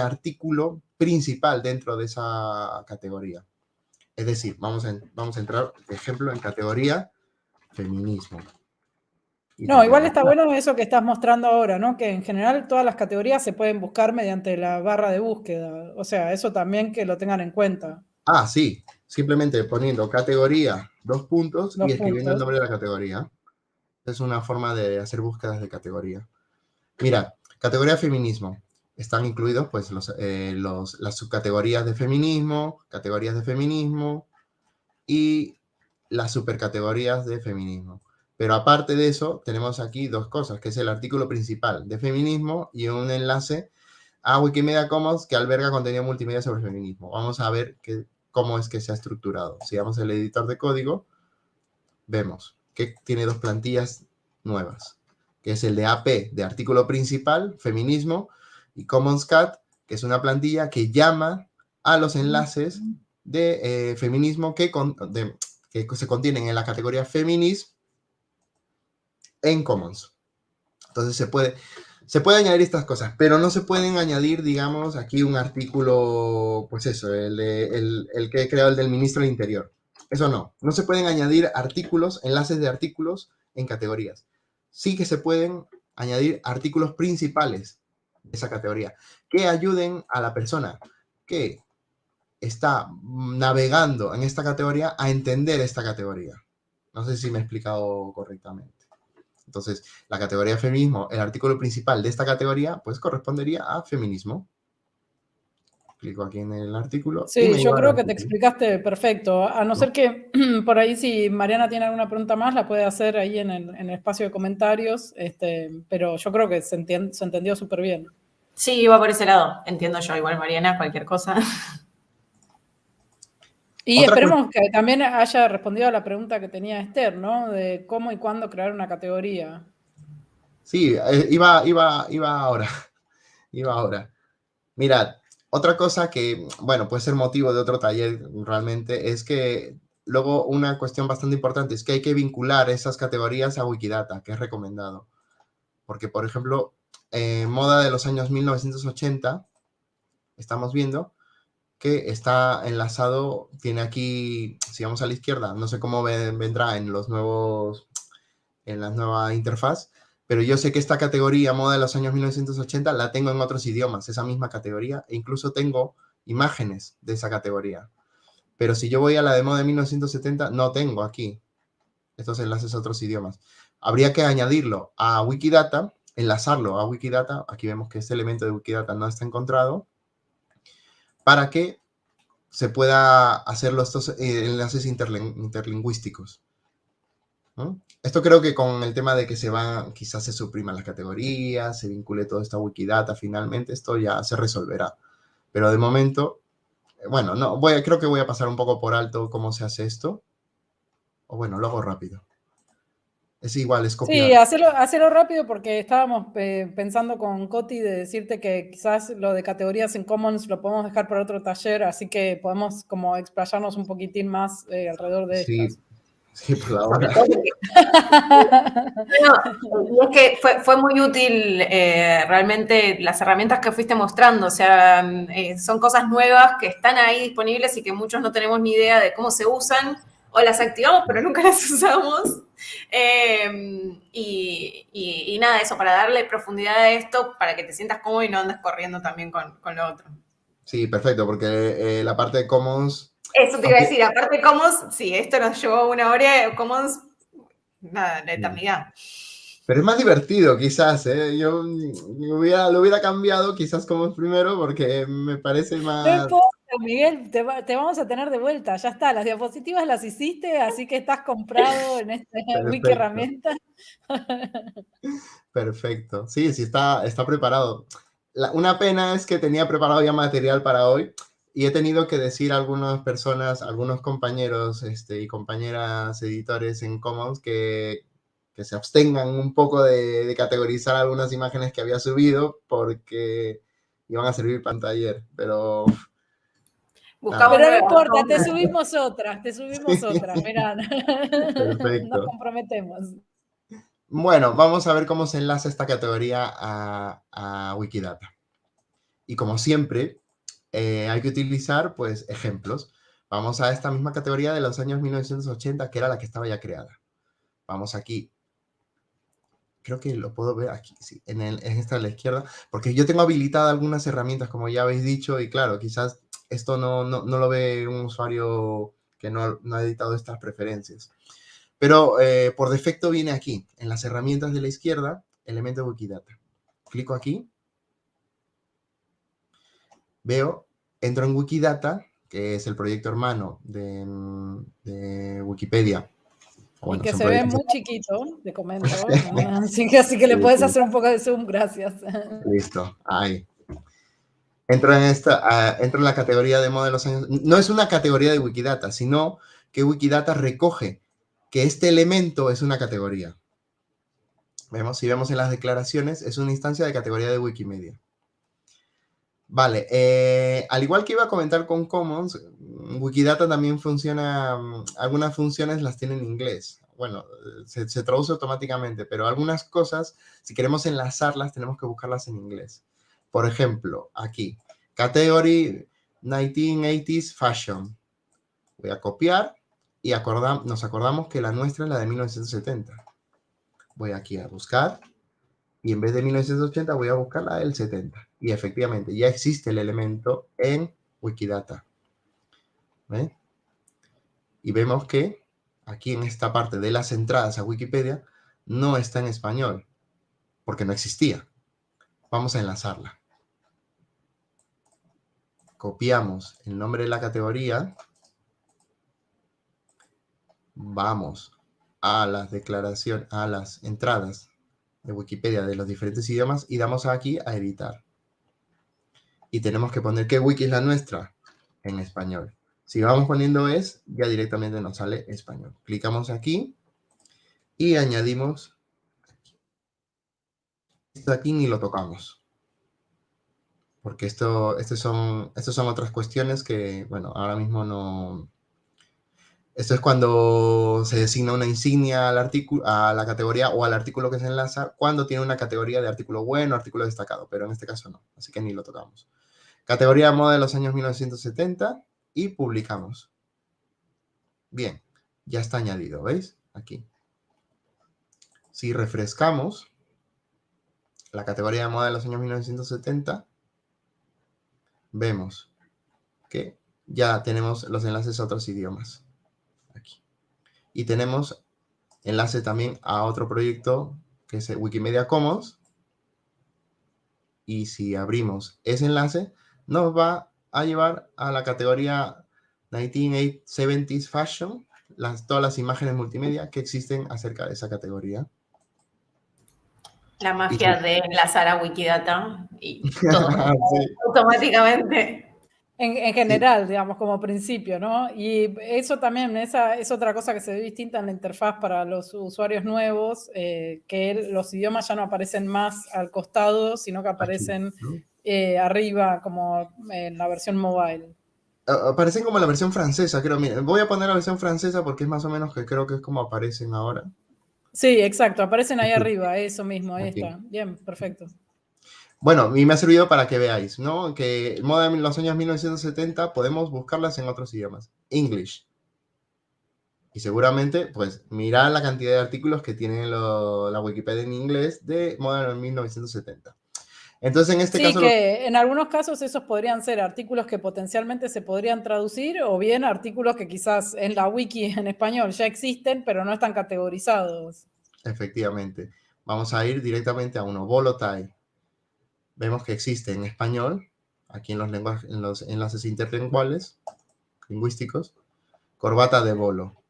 artículo principal dentro de esa categoría. Es decir, vamos a, vamos a entrar, por ejemplo, en categoría feminismo. no, igual está bueno eso que estás mostrando ahora, ¿no? Que en general todas las categorías se pueden buscar mediante la barra de búsqueda. O sea, eso también que lo tengan en cuenta. Ah, sí. Simplemente poniendo categoría, dos puntos y escribiendo el nombre de la categoría. Es una forma de hacer búsquedas de categoría. Mira, categoría feminismo están incluidos pues eh, los, las subcategorías de feminismo, categorías de feminismo y las supercategorías de feminismo. Pero aparte de eso, tenemos aquí dos cosas, que es el artículo principal de feminismo y un enlace a Wikimedia Commons que alberga contenido multimedia sobre feminismo. Vamos a ver cómo es que se ha estructurado. Si vamos al editor de código, vemos que tiene dos plantillas nuevas, que es el de AP, de artículo principal, feminismo, y Commons Cat, que es una plantilla que llama a los enlaces de eh, feminismo que, que se contienen en la categoría feminismo en Commons. Entonces se puede, se puede añadir estas cosas, pero no se pueden añadir, digamos, aquí un artículo, pues eso, el, el, que he creado el del ministro del Interior. Eso no, no se pueden añadir artículos, enlaces de artículos en categorías. Sí que se pueden añadir artículos principales esa categoría que ayuden a la persona que está navegando en esta categoría a entender esta categoría. No sé si me he explicado correctamente. Entonces, la categoría feminismo, el artículo principal de esta categoría, pues correspondería a feminismo. Clico aquí en el artículo. Sí, yo creo que te explicaste perfecto. A no, ser que por ahí si Mariana tiene alguna pregunta más, la puede hacer ahí en el, espacio de comentarios, este, pero yo creo que se, se entendió súper bien. Sí, iba por ese lado. Entiendo yo, igual Mariana, cualquier cosa. Y esperemos que también haya respondido a la pregunta que tenía Esther, ¿no? De cómo y cuándo crear una categoría. Sí, eh, iba, iba, iba ahora. Iba ahora. Mirad, otra cosa que, bueno, puede ser motivo de otro taller realmente, es que luego una cuestión bastante importante es que hay que vincular esas categorías a Wikidata, que es recomendado. Porque, por ejemplo, en moda de los años 1980, estamos viendo que está enlazado, tiene aquí, si vamos a la izquierda, no sé cómo vendrá en los nuevos, en la nueva interfaz, pero yo sé que esta categoría moda de los años 1980 la tengo en otros idiomas, esa misma categoría, e incluso tengo imágenes de esa categoría. Pero si yo voy a la de moda de 1970, no tengo aquí estos enlaces a otros idiomas. Habría que añadirlo a Wikidata, enlazarlo a Wikidata, aquí vemos que este elemento de Wikidata no está encontrado, para que se pueda hacer estos eh, enlaces interlingüísticos. Esto creo que con el tema de que se van, quizás se supriman las categorías, se vincule toda esta Wikidata finalmente, esto ya se resolverá. Pero de momento, eh, bueno, no, voy creo que voy a pasar un poco por alto cómo se hace esto. O bueno, lo hago rápido. Es igual, es copiar. Sí, hacerlo, rápido porque estábamos eh, pensando con Coti de decirte que quizás lo de categorías en Commons lo podemos dejar para otro taller, así que podemos como explayarnos un poquitín más eh, alrededor de sí. Sí, por la hora. es que fue, muy útil eh, realmente las herramientas que fuiste mostrando, o sea, son cosas nuevas que están ahí disponibles y que muchos no tenemos ni idea de cómo se usan o las activamos pero nunca las usamos. Em, y, nada, eso, para darle profundidad a esto, para que te sientas cómodo y no andes corriendo también con, lo otro. Sí, perfecto, porque eh, la parte de Commons... Eso te iba a decir, aparte Commons, sí, esto nos llevó una hora, Commons, nada, la eternidad. Pero es más divertido, quizás, ¿eh? Yo lo hubiera cambiado, quizás Commons primero, porque me parece más... Miguel, te, vamos a tener de vuelta, ya está, las diapositivas las hiciste, así que estás comprado en esta wiki herramienta. Perfecto, sí, sí está, está preparado. una pena es que tenía preparado ya material para hoy y he tenido que decir a algunas personas, algunos compañeros este, y compañeras editores en Commons que, que se abstengan un poco de, categorizar algunas imágenes que había subido porque iban a servir para un taller, pero pero no importa, te subimos otras, te subimos otras, mirá. Nos comprometemos. Bueno, vamos a ver cómo se enlaza esta categoría a, Wikidata. Y como siempre, eh, hay que utilizar pues ejemplos. Vamos a esta misma categoría de los años 1980, que era la que estaba ya creada. Vamos aquí. Creo que lo puedo ver aquí, sí, en, esta a la izquierda, porque yo tengo habilitadas algunas herramientas, como ya habéis dicho, y claro, quizás esto no, lo ve un usuario que no, ha editado estas preferencias. Pero eh, por defecto viene aquí, en las herramientas de la izquierda, elemento Wikidata. Clico aquí. Veo, entro en Wikidata, que es el proyecto hermano de, Wikipedia, y que se ve muy chiquito, te comento. así, que, así que le puedes hacer un poco de zoom, gracias. Listo, ahí. Entro en, esta, entro en la categoría de modelos. No es una categoría de Wikidata, sino que Wikidata recoge que este elemento es una categoría. Vemos, si vemos en las declaraciones, es una instancia de categoría de Wikimedia. Vale, eh, al igual que iba a comentar con Commons, Wikidata también funciona, mm, algunas funciones las tiene en inglés. Bueno, se, traduce automáticamente, pero algunas cosas, si queremos enlazarlas, tenemos que buscarlas en inglés. Por ejemplo, aquí, Category 1980s Fashion. Voy a copiar y nos acordamos que la nuestra es la de 1970. Voy aquí a buscar y en vez de 1980 voy a buscar la del 70. Y efectivamente, ya existe el elemento en Wikidata. Y vemos que aquí en esta parte de las entradas a Wikipedia no está en español, porque no existía. Vamos a enlazarla. Copiamos el nombre de la categoría. Vamos a las declaraciones, a las entradas de Wikipedia de los diferentes idiomas y damos aquí a editar. Y tenemos que poner qué wiki es la nuestra en español. Si vamos poniendo es, ya directamente nos sale español. Clicamos aquí y añadimos esto aquí ni lo tocamos. Porque esto, son, estas son otras cuestiones que, bueno, ahora mismo no, esto es cuando se designa una insignia al artículo, a la categoría o al artículo que se enlaza cuando tiene una categoría de artículo bueno, artículo destacado, pero en este caso no, así que ni lo tocamos. Categoría moda de los años 1970 y publicamos. Bien, ya está añadido, ¿veis? Aquí. Si refrescamos la categoría de moda de los años 1970, vemos que ya tenemos los enlaces a otros idiomas. Y tenemos enlace también a otro proyecto que es Wikimedia Commons. Y si abrimos ese enlace, nos va a llevar a la categoría 1970s Fashion, las, todas las imágenes multimedia que existen acerca de esa categoría. La magia de enlazar a Wikidata y todo automáticamente. En, general, digamos, como principio, ¿no? Y eso también esa es otra cosa que se ve distinta en la interfaz para los usuarios nuevos, eh, que los idiomas ya no aparecen más al costado, sino que aparecen eh, arriba, como en la versión mobile. Aparecen como la versión francesa, creo. voy a poner la versión francesa porque es más o menos que creo que es como aparecen ahora. Sí, exacto, aparecen ahí arriba, eso mismo, ahí está. Bien, perfecto. Bueno, y me ha servido para que veáis, ¿no? Que moda de los años 1970 podemos buscarlas en otros idiomas. English. Y seguramente, pues, mirad la cantidad de artículos que tiene la Wikipedia en inglés de moda de 1970. Entonces, en este sí, caso... que en algunos casos esos podrían ser artículos que potencialmente se podrían traducir o bien artículos que quizás en la wiki en español ya existen, pero no están categorizados. Efectivamente. Vamos a ir directamente a uno, Volotai vemos que existe en español, aquí en los, lenguajes, en los enlaces interlinguales, lingüísticos, corbata de bolo.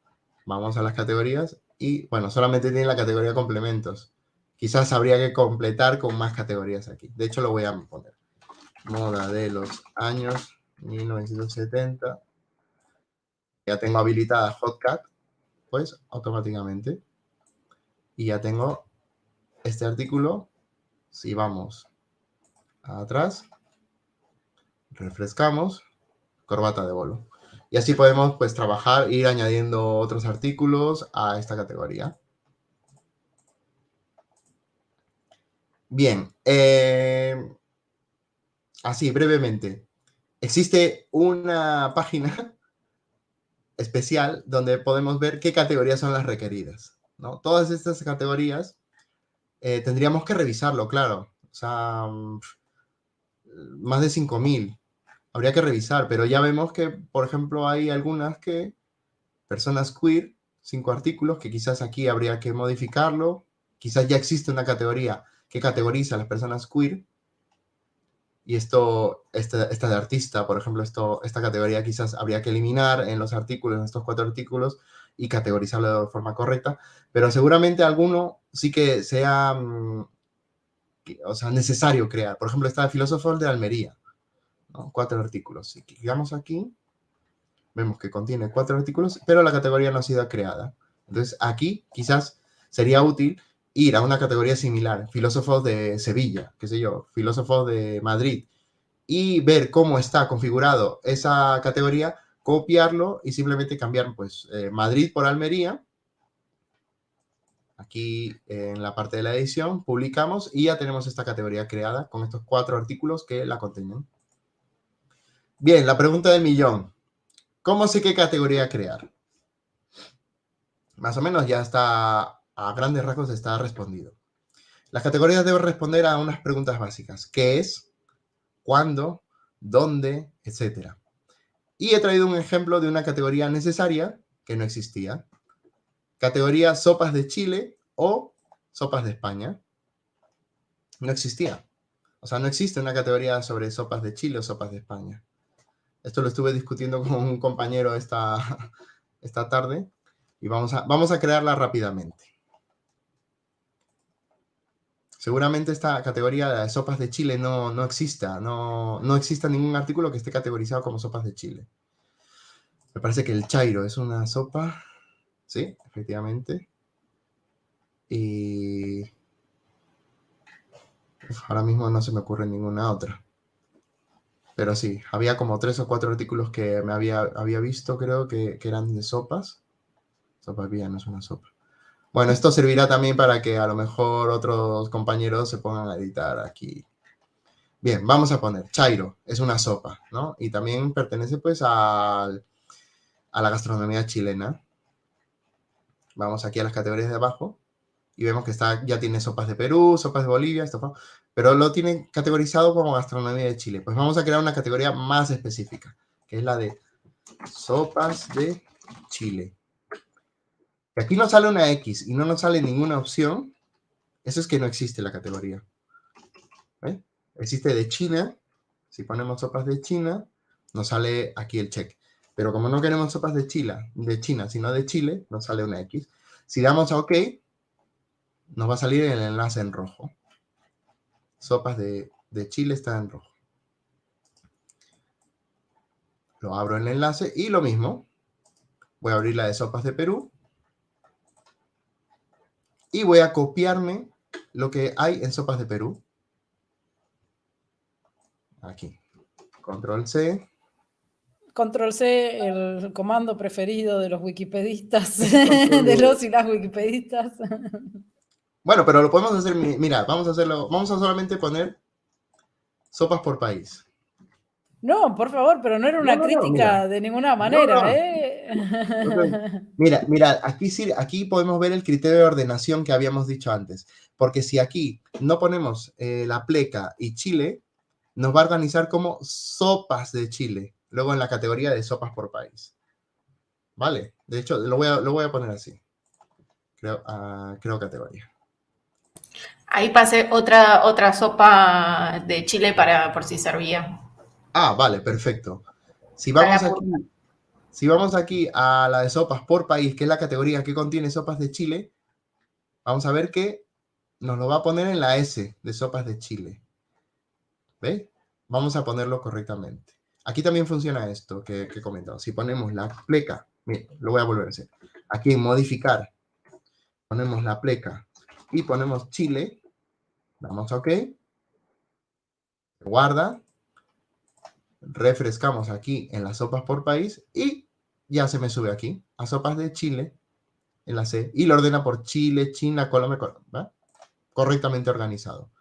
Vamos a las categorías y, bueno, solamente tiene la categoría complementos. Quizás habría que completar con más categorías aquí. De hecho, lo voy a poner. Moda de los años 1970. Ya tengo habilitada Hotcat, pues automáticamente. Y ya tengo este artículo. Si vamos atrás, refrescamos, corbata de bolo. Y así podemos pues trabajar, ir añadiendo otros artículos a esta categoría. Bien, eh, así brevemente. Existe una página especial donde podemos ver qué categorías son las requeridas. ¿no? Todas estas categorías eh, tendríamos que revisarlo, claro. O sea, más de 5.000. Habría que revisar, pero ya vemos que, por ejemplo, hay algunas que, personas queer, cinco artículos, que quizás aquí habría que modificarlo. Quizás ya existe una categoría que categoriza a las personas queer. Y esto, esta, esta de artista, por ejemplo, esto, esta categoría quizás habría que eliminar en los artículos, en estos cuatro artículos, y categorizarlo de forma correcta, pero seguramente alguno sí que sea, mm, o sea, necesario crear. Por ejemplo, está el filósofo de Almería, cuatro artículos. Si clicamos aquí, vemos que contiene cuatro artículos, pero la categoría no ha sido creada. Entonces, aquí quizás sería útil ir a una categoría similar, filósofos de Sevilla, qué sé yo, filósofos de Madrid, y ver cómo está configurado esa categoría, copiarlo y simplemente cambiar pues eh, Madrid por Almería. Aquí en la parte de la edición publicamos y ya tenemos esta categoría creada con estos cuatro artículos que la contienen. Bien, la pregunta del millón. ¿Cómo sé qué categoría crear? Más o menos ya está a grandes rasgos está respondido. Las categorías deben responder a unas preguntas básicas. ¿Qué es? ¿Cuándo? ¿Dónde? Etcétera. Y he traído un ejemplo de una categoría necesaria que no existía. Categoría sopas de Chile o sopas de España. No existía. O sea, no existe una categoría sobre sopas de Chile o sopas de España. Esto lo estuve discutiendo con un compañero esta, esta tarde y vamos a, vamos a crearla rápidamente. Seguramente esta categoría de sopas de Chile no, no exista, no, no exista ningún artículo que esté categorizado como sopas de Chile. Me parece que el chairo es una sopa, sí, efectivamente. Y ahora mismo no se me ocurre ninguna otra. Pero sí, había como tres o cuatro artículos que me había, había visto, creo, que, que eran de sopas. Sopa vía no es una sopa. Bueno, esto servirá también para que a lo mejor otros compañeros se pongan a editar aquí. Bien, vamos a poner Chairo, es una sopa, ¿no? Y también pertenece pues a, a la gastronomía chilena. Vamos aquí a las categorías de abajo y vemos que está, ya tiene sopas de Perú, sopas de Bolivia, esto, pero lo tiene categorizado como gastronomía de Chile. Pues vamos a crear una categoría más específica, que es la de sopas de Chile aquí no sale una X y no nos sale ninguna opción, eso es que no existe la categoría. Existe de China, si ponemos sopas de China, nos sale aquí el check. Pero como no queremos sopas de Chile, de China, sino de Chile, nos sale una X. Si damos a OK, nos va a salir el enlace en rojo. Sopas de, de Chile está en rojo. Lo abro en el enlace y lo mismo. Voy a abrir la de sopas de Perú y voy a copiarme lo que hay en sopas de Perú. Aquí. Control C. Control C, el comando preferido de los wikipedistas, de los y las wikipedistas. Bueno, pero lo podemos hacer, mira, vamos a hacerlo, vamos a solamente poner sopas por país. No, por favor, pero no era una crítica de ninguna manera, ¿eh? Mira, mira, aquí, sí, aquí podemos ver el criterio de ordenación que habíamos dicho antes, porque si aquí no ponemos eh, la pleca y Chile, nos va a organizar como sopas de Chile, luego en la categoría de sopas por país. ¿Vale? De hecho, lo voy a, lo voy a poner así. Creo, uh, creo categoría. Ahí pasé otra, otra sopa de Chile para por si servía. Ah, vale, perfecto. Si vamos, aquí, si vamos aquí a la de sopas por país, que es la categoría que contiene sopas de Chile, vamos a ver que nos lo va a poner en la S de sopas de Chile. ¿Ve? Vamos a ponerlo correctamente. Aquí también funciona esto que, he comentado. Si ponemos la pleca, mira, lo voy a volver a hacer. Aquí en modificar, ponemos la pleca y ponemos Chile, damos a OK, guarda, refrescamos aquí en las sopas por país y ya se me sube aquí a sopas de Chile en la C y lo ordena por Chile, China, Colombia, ¿va? correctamente organizado.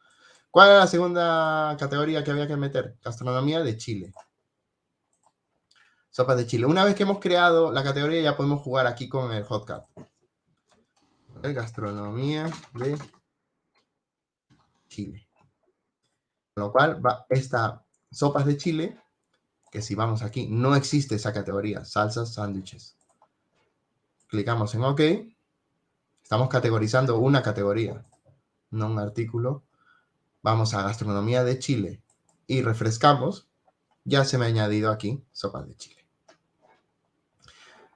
¿Cuál es la segunda categoría que había que meter? Gastronomía de Chile. Sopas de Chile. Una vez que hemos creado la categoría ya podemos jugar aquí con el hotcat. Gastronomía de Chile. Con lo cual va esta sopas de Chile que si vamos aquí, no existe esa categoría, salsas, sándwiches. Clicamos en OK. Estamos categorizando una categoría, no un artículo. Vamos a gastronomía de Chile y refrescamos. Ya se me ha añadido aquí sopas de Chile.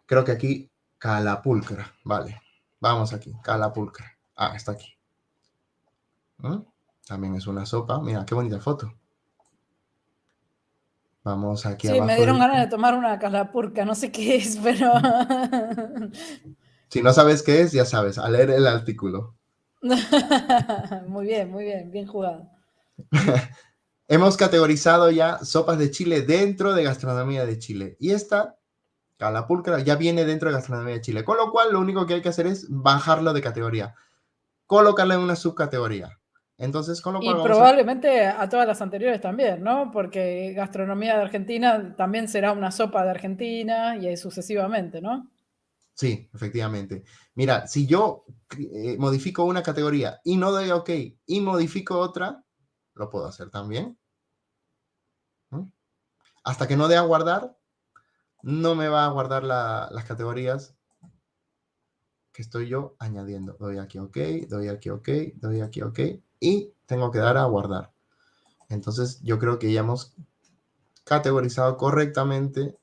Creo que aquí Calapulcra, vale. Vamos aquí, calapulcra. Ah, está aquí. ¿Mm? También es una sopa. Mira, qué bonita foto. Vamos aquí sí, me dieron ganas de tomar una calapurca, no sé qué es, pero... si no sabes qué es, ya sabes, a leer el artículo. muy bien, muy bien, bien jugado. Hemos categorizado ya sopas de Chile dentro de gastronomía de Chile. Y esta, calapulcra, ya viene dentro de gastronomía de Chile. Con lo cual, lo único que hay que hacer es bajarlo de categoría. Colocarla en una subcategoría. Entonces, con lo cual. Y probablemente a... todas las anteriores también, ¿no? Porque gastronomía de Argentina también será una sopa de Argentina y sucesivamente, ¿no? Sí, efectivamente. Mira, si yo eh, modifico una categoría y no doy OK y modifico otra, lo puedo hacer también. Hasta que no dé a guardar, no me va a guardar las categorías que estoy yo añadiendo. Doy aquí OK, doy aquí OK, doy aquí OK y tengo que dar a guardar. Entonces yo creo que ya hemos categorizado correctamente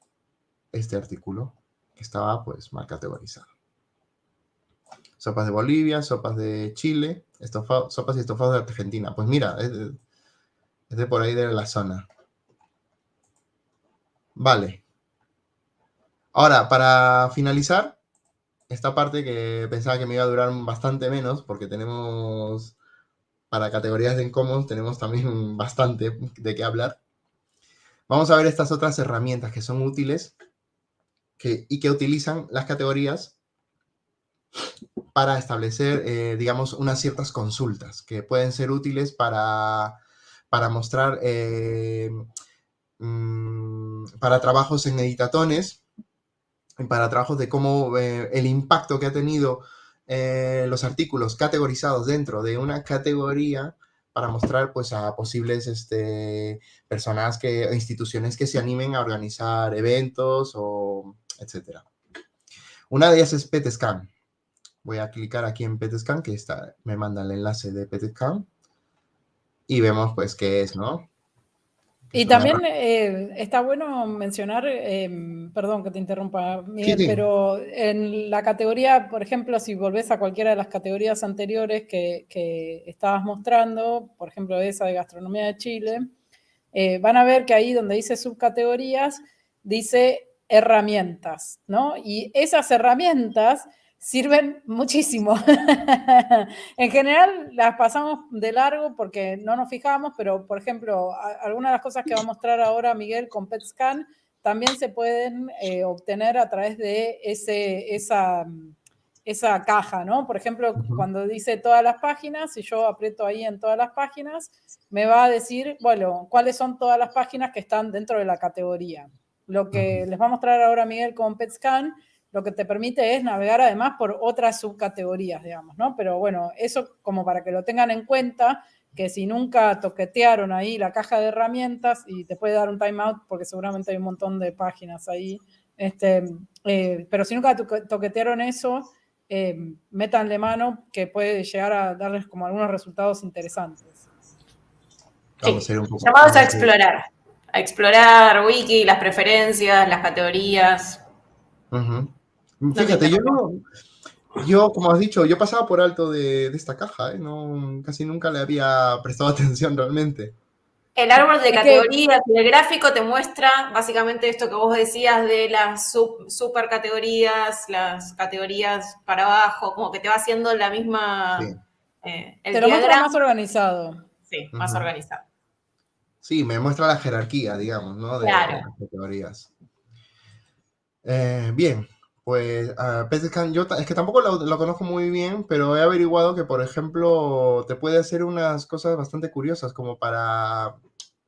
este artículo que estaba pues mal categorizado. Sopas de Bolivia, sopas de Chile, sopas y estofados de Argentina. Pues mira, es de, por ahí de la zona. Vale. Ahora, para finalizar, esta parte que pensaba que me iba a durar bastante menos, porque tenemos para categorías de incómodos tenemos también bastante de qué hablar. Vamos a ver estas otras herramientas que son útiles y que utilizan las categorías para establecer, eh, digamos, unas ciertas consultas que pueden ser útiles para, para mostrar, eh, mm, para trabajos en editatones, para trabajos de cómo eh, el impacto que ha tenido eh, los artículos categorizados dentro de una categoría para mostrar pues a posibles este, personas que, instituciones que se animen a organizar eventos o etcétera. Una de ellas es PetScan. Voy a clicar aquí en PetScan, que está, me manda el enlace de PetScan. Y vemos pues qué es, ¿no? Y también eh, está bueno mencionar, em, perdón que te interrumpa, Miguel, pero en la categoría, por ejemplo, si volvés a cualquiera de las categorías anteriores que, estabas mostrando, por ejemplo, esa de gastronomía de Chile, eh, van a ver que ahí donde dice subcategorías, dice herramientas, ¿no? Y esas herramientas sirven muchísimo. en general las pasamos de largo porque no nos fijamos, pero por ejemplo, algunas de las cosas que va a mostrar ahora Miguel con PetScan también se pueden eh, obtener a través de ese, esa, esa caja, ¿no? Por ejemplo, cuando dice todas las páginas, si yo aprieto ahí en todas las páginas, me va a decir, bueno, cuáles son todas las páginas que están dentro de la categoría. Lo que les va a mostrar ahora Miguel con PetScan lo que te permite es navegar además por otras subcategorías, digamos, ¿no? Pero bueno, eso como para que lo tengan en cuenta, que si nunca toquetearon ahí la caja de herramientas y te puede dar un timeout porque seguramente hay un montón de páginas ahí, este, eh, pero si nunca toquetearon eso, eh, métanle mano que puede llegar a darles como algunos resultados interesantes. Poco Llamados a explorar, a explorar wiki, las preferencias, las categorías. Fíjate, yo no, yo, como has dicho, yo pasaba por alto de, esta caja, ¿eh? no, casi nunca le había prestado atención realmente. El árbol de categorías y el gráfico te muestra básicamente esto que vos decías de las super categorías, las categorías para abajo, como que te va haciendo la misma... Eh, te lo muestra más organizado. Sí, más organizado. Sí, me muestra la jerarquía, digamos, ¿no? De, las categorías. Eh, bien, pues uh, yo es que tampoco lo, conozco muy bien, pero he averiguado que, por ejemplo, te puede hacer unas cosas bastante curiosas, como para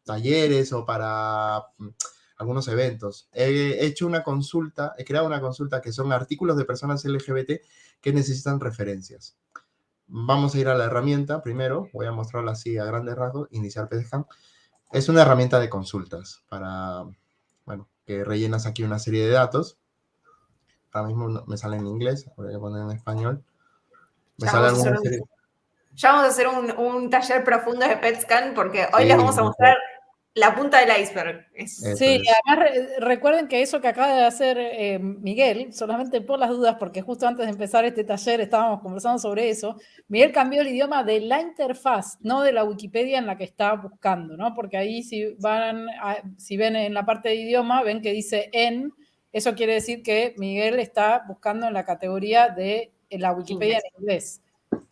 talleres o para mm, algunos eventos. He hecho una consulta, he creado una consulta que son artículos de personas LGBT que necesitan referencias. Vamos a ir a la herramienta primero, voy a mostrarla así a grandes rasgos, iniciar PDScan. Es una herramienta de consultas para, bueno, que rellenas aquí una serie de datos ahora mismo me sale en inglés, voy a poner en español. Me ya, vamos ya vamos a hacer un, taller profundo de PetScan porque hoy les vamos a mostrar la punta del iceberg. sí, además recuerden que eso que acaba de hacer eh, Miguel, solamente por las dudas, porque justo antes de empezar este taller estábamos conversando sobre eso, Miguel cambió el idioma de la interfaz, no de la Wikipedia en la que está buscando, ¿no? Porque ahí si van, si ven en la parte de idioma, ven que dice en, eso quiere decir que Miguel está buscando en la categoría de la Wikipedia en inglés.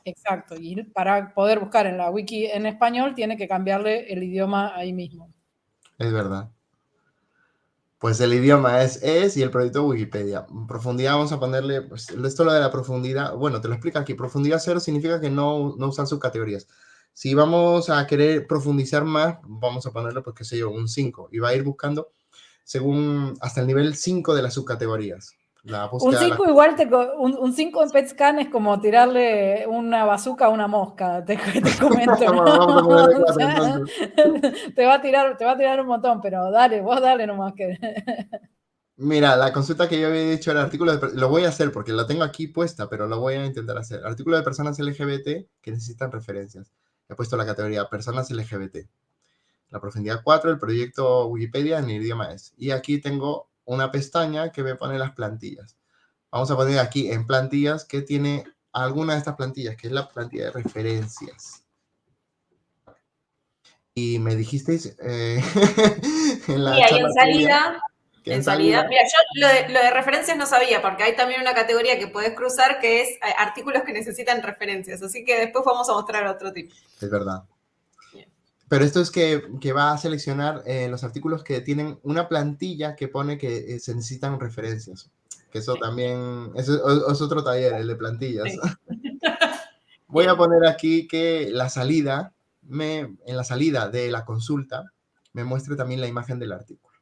Exacto, y para poder buscar en la wiki en español tiene que cambiarle el idioma ahí mismo. Es verdad. Pues el idioma es es y el proyecto Wikipedia. Profundidad vamos a ponerle, pues esto lo de la profundidad, bueno, te lo explico aquí. Profundidad cero significa que no, no usan subcategorías. Si vamos a querer profundizar más, vamos a ponerle, pues qué sé yo, un 5. Y va a ir buscando según hasta el nivel 5 de las subcategorías un 5 igual, te, un 5 en PetScan es como tirarle una bazuca a una mosca, te, comento. te, va a tirar, te va a tirar un montón, pero dale, vos dale nomás que... Mira, la consulta que yo había dicho el artículo, de, lo voy a hacer porque lo tengo aquí puesta, pero lo voy a intentar hacer. Artículo de personas LGBT que necesitan referencias. He puesto la categoría personas LGBT. La profundidad 4, el proyecto Wikipedia en el idioma es. Y aquí tengo una pestaña que me pone las plantillas. Vamos a poner aquí en plantillas que tiene alguna de estas plantillas, que es la plantilla de referencias. Y me dijisteis eh, en la... en salida... En salida, mira, yo lo de, lo de, referencias no sabía, porque hay también una categoría que puedes cruzar que es eh, artículos que necesitan referencias, así que después vamos a mostrar otro tipo. Es verdad. Pero esto es que, va a seleccionar eh, los artículos que tienen una plantilla que pone que eh, se necesitan referencias. Que eso también es, otro taller, el de plantillas. Voy a poner aquí que la salida, me, en la salida de la consulta, me muestre también la imagen del artículo.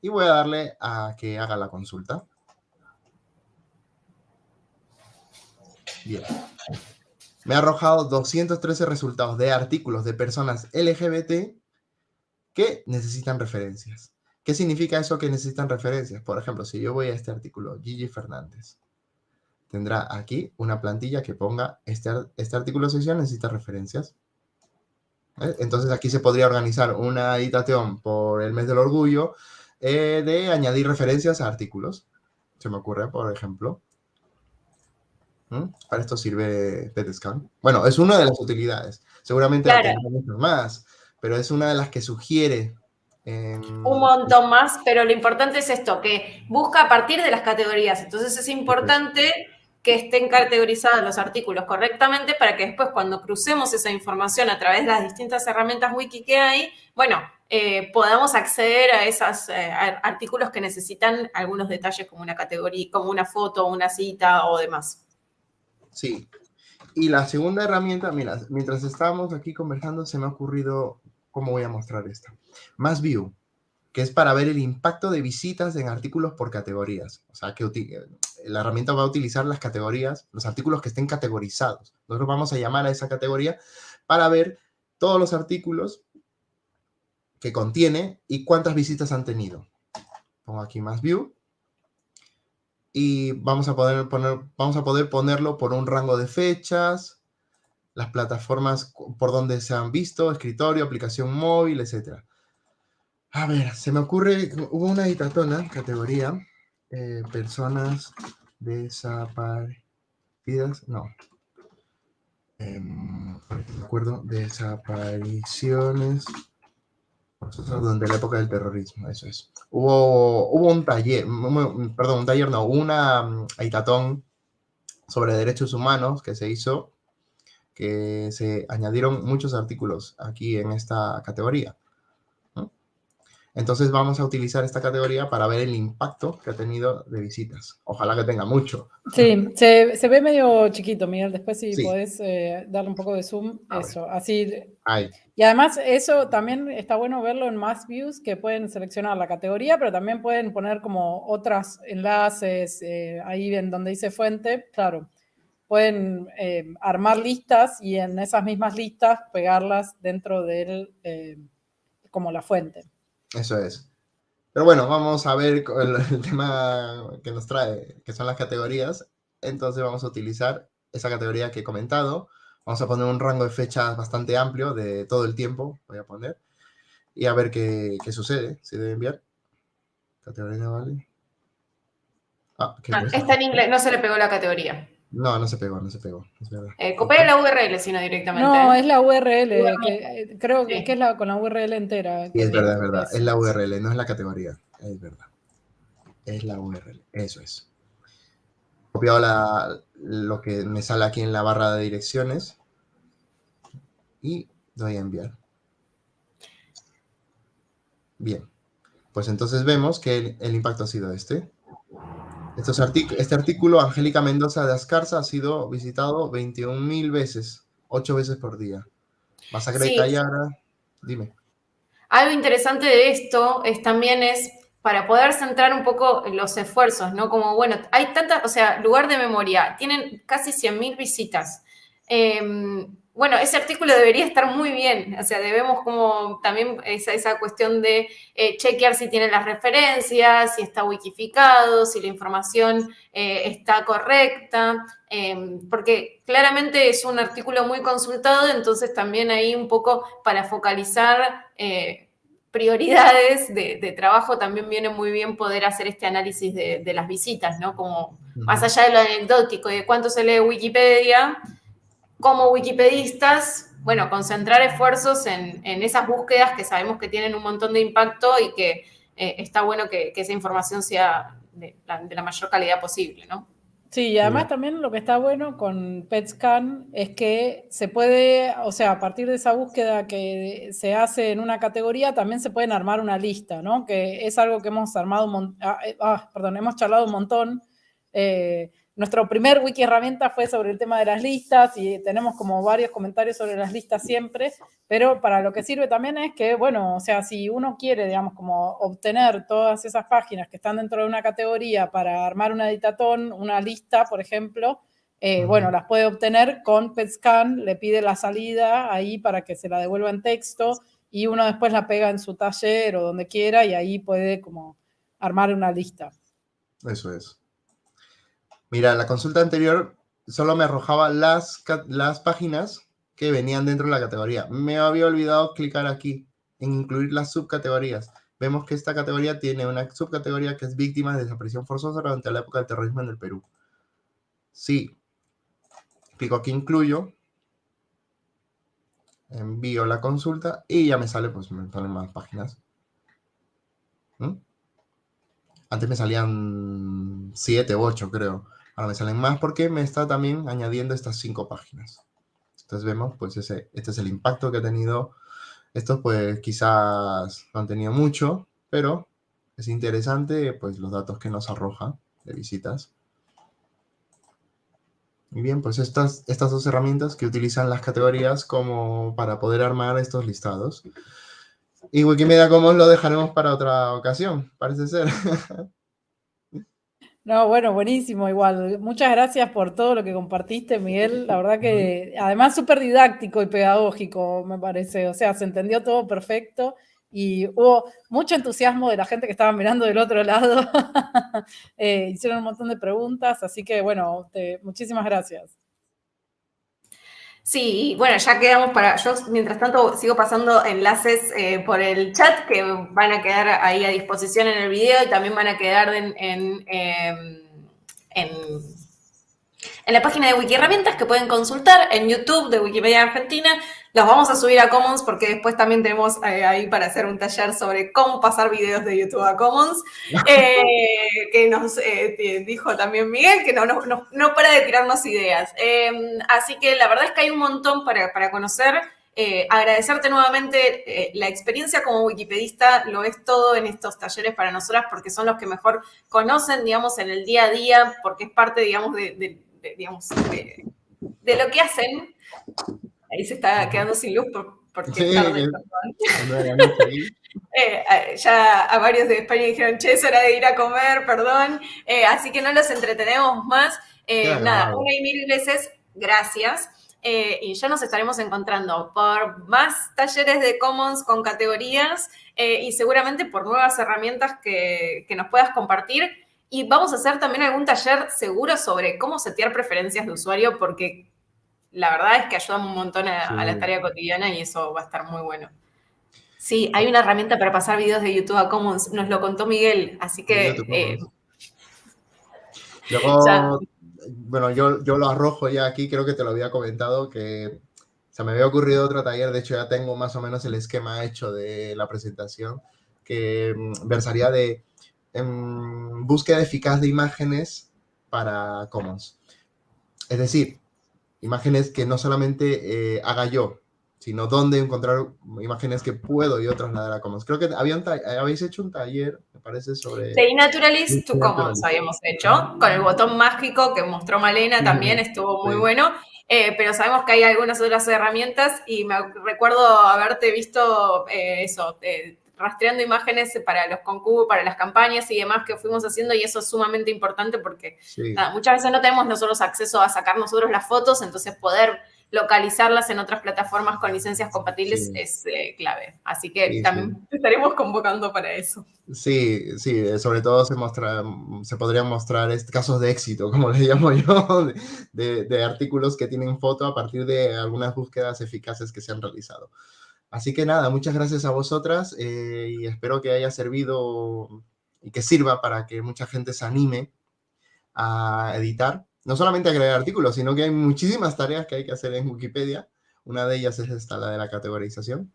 Y voy a darle a que haga la consulta. Bien me ha arrojado 213 resultados de artículos de personas LGBT que necesitan referencias. ¿Qué significa eso que necesitan referencias? Por ejemplo, si yo voy a este artículo, Gigi Fernández, tendrá aquí una plantilla que ponga este, este artículo sesión necesita referencias. ¿Eh? Entonces aquí se podría organizar una editación por el mes del orgullo eh, de añadir referencias a artículos. Se me ocurre, por ejemplo. ¿Mm? Para esto sirve PetScan. Bueno, es una de las utilidades. Seguramente hay muchas más, pero es una de las que sugiere. Un montón más, pero lo importante es esto, que busca a partir de las categorías. Entonces es importante que estén categorizados los artículos correctamente para que después cuando crucemos esa información a través de las distintas herramientas wiki que hay, bueno, eh, podamos acceder a esos eh, artículos que necesitan algunos detalles como una categoría, como una foto, una cita o demás. Sí. Y la segunda herramienta, mira, mientras estábamos aquí conversando, se me ha ocurrido cómo voy a mostrar esta. Más View, que es para ver el impacto de visitas en artículos por categorías. O sea, que la herramienta va a utilizar las categorías, los artículos que estén categorizados. Nosotros vamos a llamar a esa categoría para ver todos los artículos que contiene y cuántas visitas han tenido. Pongo aquí más view y vamos a, poder poner, vamos a poder ponerlo por un rango de fechas, las plataformas por donde se han visto, escritorio, aplicación móvil, etc. A ver, se me ocurre, hubo una editatona, categoría, eh, personas desaparecidas, no. Eh, me acuerdo, desapariciones durante la época del terrorismo, eso es. Hubo, hubo un taller, perdón, un taller no, una mm, aitatón sobre derechos humanos que se hizo, que se añadieron muchos artículos aquí en esta categoría. Entonces vamos a utilizar esta categoría para ver el impacto que ha tenido de visitas. Ojalá que tenga mucho. Sí, se, ve medio chiquito, Miguel. Después si podés eh, darle un poco de zoom, eso. Así. Y además eso también está bueno verlo en más views que pueden seleccionar la categoría, pero también pueden poner como otros enlaces eh, ahí en donde dice fuente. Claro, pueden eh, armar listas y en esas mismas listas pegarlas dentro del como la fuente. Eso es. Pero bueno, vamos a ver el, tema que nos trae, que son las categorías. Entonces vamos a utilizar esa categoría que he comentado. Vamos a poner un rango de fechas bastante amplio de todo el tiempo, voy a poner. y a ver qué, qué sucede, si debe enviar. Categoría vale. Ah, ¿qué ah, está en inglés, no se le pegó la categoría. No, no se pegó, no se pegó. Eh, copia la URL, sino directamente. No, es la URL, eh, creo que, es la, con la URL entera. Sí, es verdad, es verdad. Es la URL, no es la categoría. Es verdad. Es la URL, eso es. Copiado la, lo que me sale aquí en la barra de direcciones y doy a enviar. Bien, pues entonces vemos que el impacto ha sido este este artículo, Angélica Mendoza de Ascarza, ha sido visitado 21.000 veces, 8 veces por día. Masacre de Cayara, dime. Algo interesante de esto es también es para poder centrar un poco los esfuerzos, ¿no? Como, bueno, hay tantas, o sea, lugar de memoria, tienen casi 100.000 visitas. Eh, bueno, ese artículo debería estar muy bien, o sea, debemos como también esa, esa cuestión de eh, chequear si tiene las referencias, si está wikificado, si la información eh, está correcta, em, porque claramente es un artículo muy consultado, entonces también ahí un poco para focalizar eh, prioridades de, trabajo también viene muy bien poder hacer este análisis de, de las visitas, ¿no? Como más allá de lo anecdótico y de cuánto se lee Wikipedia, como wikipedistas, bueno, concentrar esfuerzos en, esas búsquedas que sabemos que tienen un montón de impacto y que eh, está bueno que, esa información sea de la, mayor calidad posible, ¿no? Sí, y además también lo que está bueno con PetScan es que se puede, o sea, a partir de esa búsqueda que se hace en una categoría, también se pueden armar una lista, ¿no? Que es algo que hemos armado, ah, eh, ah, perdón, hemos charlado un montón. Eh, nuestro primer wiki herramienta fue sobre el tema de las listas y tenemos como varios comentarios sobre las listas siempre, pero para lo que sirve también es que, bueno, o sea, si uno quiere, digamos, como obtener todas esas páginas que están dentro de una categoría para armar una editatón, una lista, por ejemplo, eh, bueno, las puede obtener con PetScan, le pide la salida ahí para que se la devuelva en texto y uno después la pega en su taller o donde quiera y ahí puede como armar una lista. Eso es. Mira, la consulta anterior solo me arrojaba las, las páginas que venían dentro de la categoría. Me había olvidado clicar aquí en incluir las subcategorías. Vemos que esta categoría tiene una subcategoría que es víctimas de desaparición forzosa durante la época del terrorismo en el Perú. Sí. Clico aquí incluyo. Envío la consulta y ya me sale, pues me salen más páginas. ¿Mm? Antes me salían 7 u 8, creo. Ahora me salen más porque me está también añadiendo estas cinco páginas. Entonces vemos, pues este es el impacto que ha tenido. Estos pues quizás no han tenido mucho, pero es interesante pues los datos que nos arroja de visitas. Y bien, pues estas, estas dos herramientas que utilizan las categorías como para poder armar estos listados. Y Wikimedia Commons lo dejaremos para otra ocasión, parece ser. No, bueno, buenísimo, igual. Muchas gracias por todo lo que compartiste, Miguel. La verdad que además súper didáctico y pedagógico, me parece. O sea, se entendió todo perfecto y hubo mucho entusiasmo de la gente que estaba mirando del otro lado. Eh, hicieron un montón de preguntas, así que bueno, muchísimas gracias. Sí, bueno, ya quedamos para. Yo, mientras tanto, sigo pasando enlaces eh, por el chat que van a quedar ahí a disposición en el video y también van a quedar en, en, em, en la página de Wikiherramientas que pueden consultar en YouTube de Wikimedia Argentina. Los vamos a subir a Commons porque después también tenemos eh, ahí para hacer un taller sobre cómo pasar videos de YouTube a Commons, eh, que nos eh, dijo también Miguel, que no, no, para de tirarnos ideas. Em, así que la verdad es que hay un montón para, para conocer. agradecerte nuevamente la experiencia como wikipedista, lo es todo en estos talleres para nosotras porque son los que mejor conocen, digamos, en el día a día, porque es parte, digamos, de digamos, de, lo que hacen. Ahí se está quedando sin luz porque eh, ya a varios de España dijeron, che, es hora de ir a comer, perdón. Eh, así que no los entretenemos más. Eh, nada, una y mil veces, gracias. y ya nos estaremos encontrando por más talleres de Commons con categorías y seguramente por nuevas herramientas que, que nos puedas compartir y vamos a hacer también algún taller seguro sobre cómo setear preferencias de usuario, porque la verdad es que ayuda un montón a, la tarea cotidiana y eso va a estar muy bueno. Sí, hay una herramienta para pasar videos de YouTube a Commons, nos lo contó Miguel, así que... Eh, Luego, bueno, yo, yo lo arrojo ya aquí, creo que te lo había comentado, que se me había ocurrido otro taller, de hecho ya tengo más o menos el esquema hecho de la presentación, que mm, versaría de em, búsqueda eficaz de imágenes para Commons. Es decir, imágenes que no solamente eh, haga yo, sino dónde encontrar imágenes que puedo yo trasladar a Commons. Creo que había habéis hecho un taller, me parece, sobre... De Naturalist to Commons habíamos hecho, con el botón mágico que mostró Malena también, estuvo muy bueno. Eh, pero sabemos que hay algunas otras herramientas y me recuerdo haberte visto eh, eso, eh, rastreando imágenes para los concursos, para las campañas y demás que fuimos haciendo y eso es sumamente importante porque muchas veces no tenemos nosotros acceso a sacar nosotros las fotos, entonces poder localizarlas en otras plataformas con licencias compatibles es eh, clave. Así que también estaremos convocando para eso. Sí, sí, sobre todo se, muestra, se podrían mostrar casos de éxito, como le llamo yo, de, artículos que tienen foto a partir de algunas búsquedas eficaces que se han realizado. Así que nada, muchas gracias a vosotras eh, y espero que haya servido y que sirva para que mucha gente se anime a editar no solamente agregar artículos, sino que hay muchísimas tareas que hay que hacer en Wikipedia. Una de ellas es esta, la de la categorización.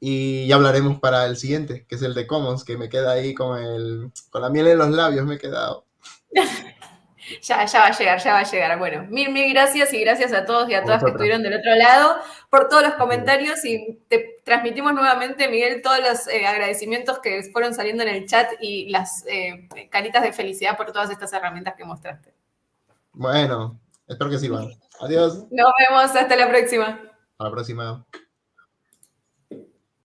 Y ya hablaremos para el siguiente, que es el de Commons, que me queda ahí con, el, con la miel en los labios, me he quedado. ya, ya va a llegar, ya va a llegar. Bueno, mil, mil gracias y gracias a todos y a todas que estuvieron del otro lado por todos los comentarios y te transmitimos nuevamente, Miguel, todos los eh, agradecimientos que fueron saliendo en el chat y las eh, caritas de felicidad por todas estas herramientas que mostraste. Bueno, espero que sirvan. Adiós. Nos vemos, hasta la próxima. Hasta la próxima.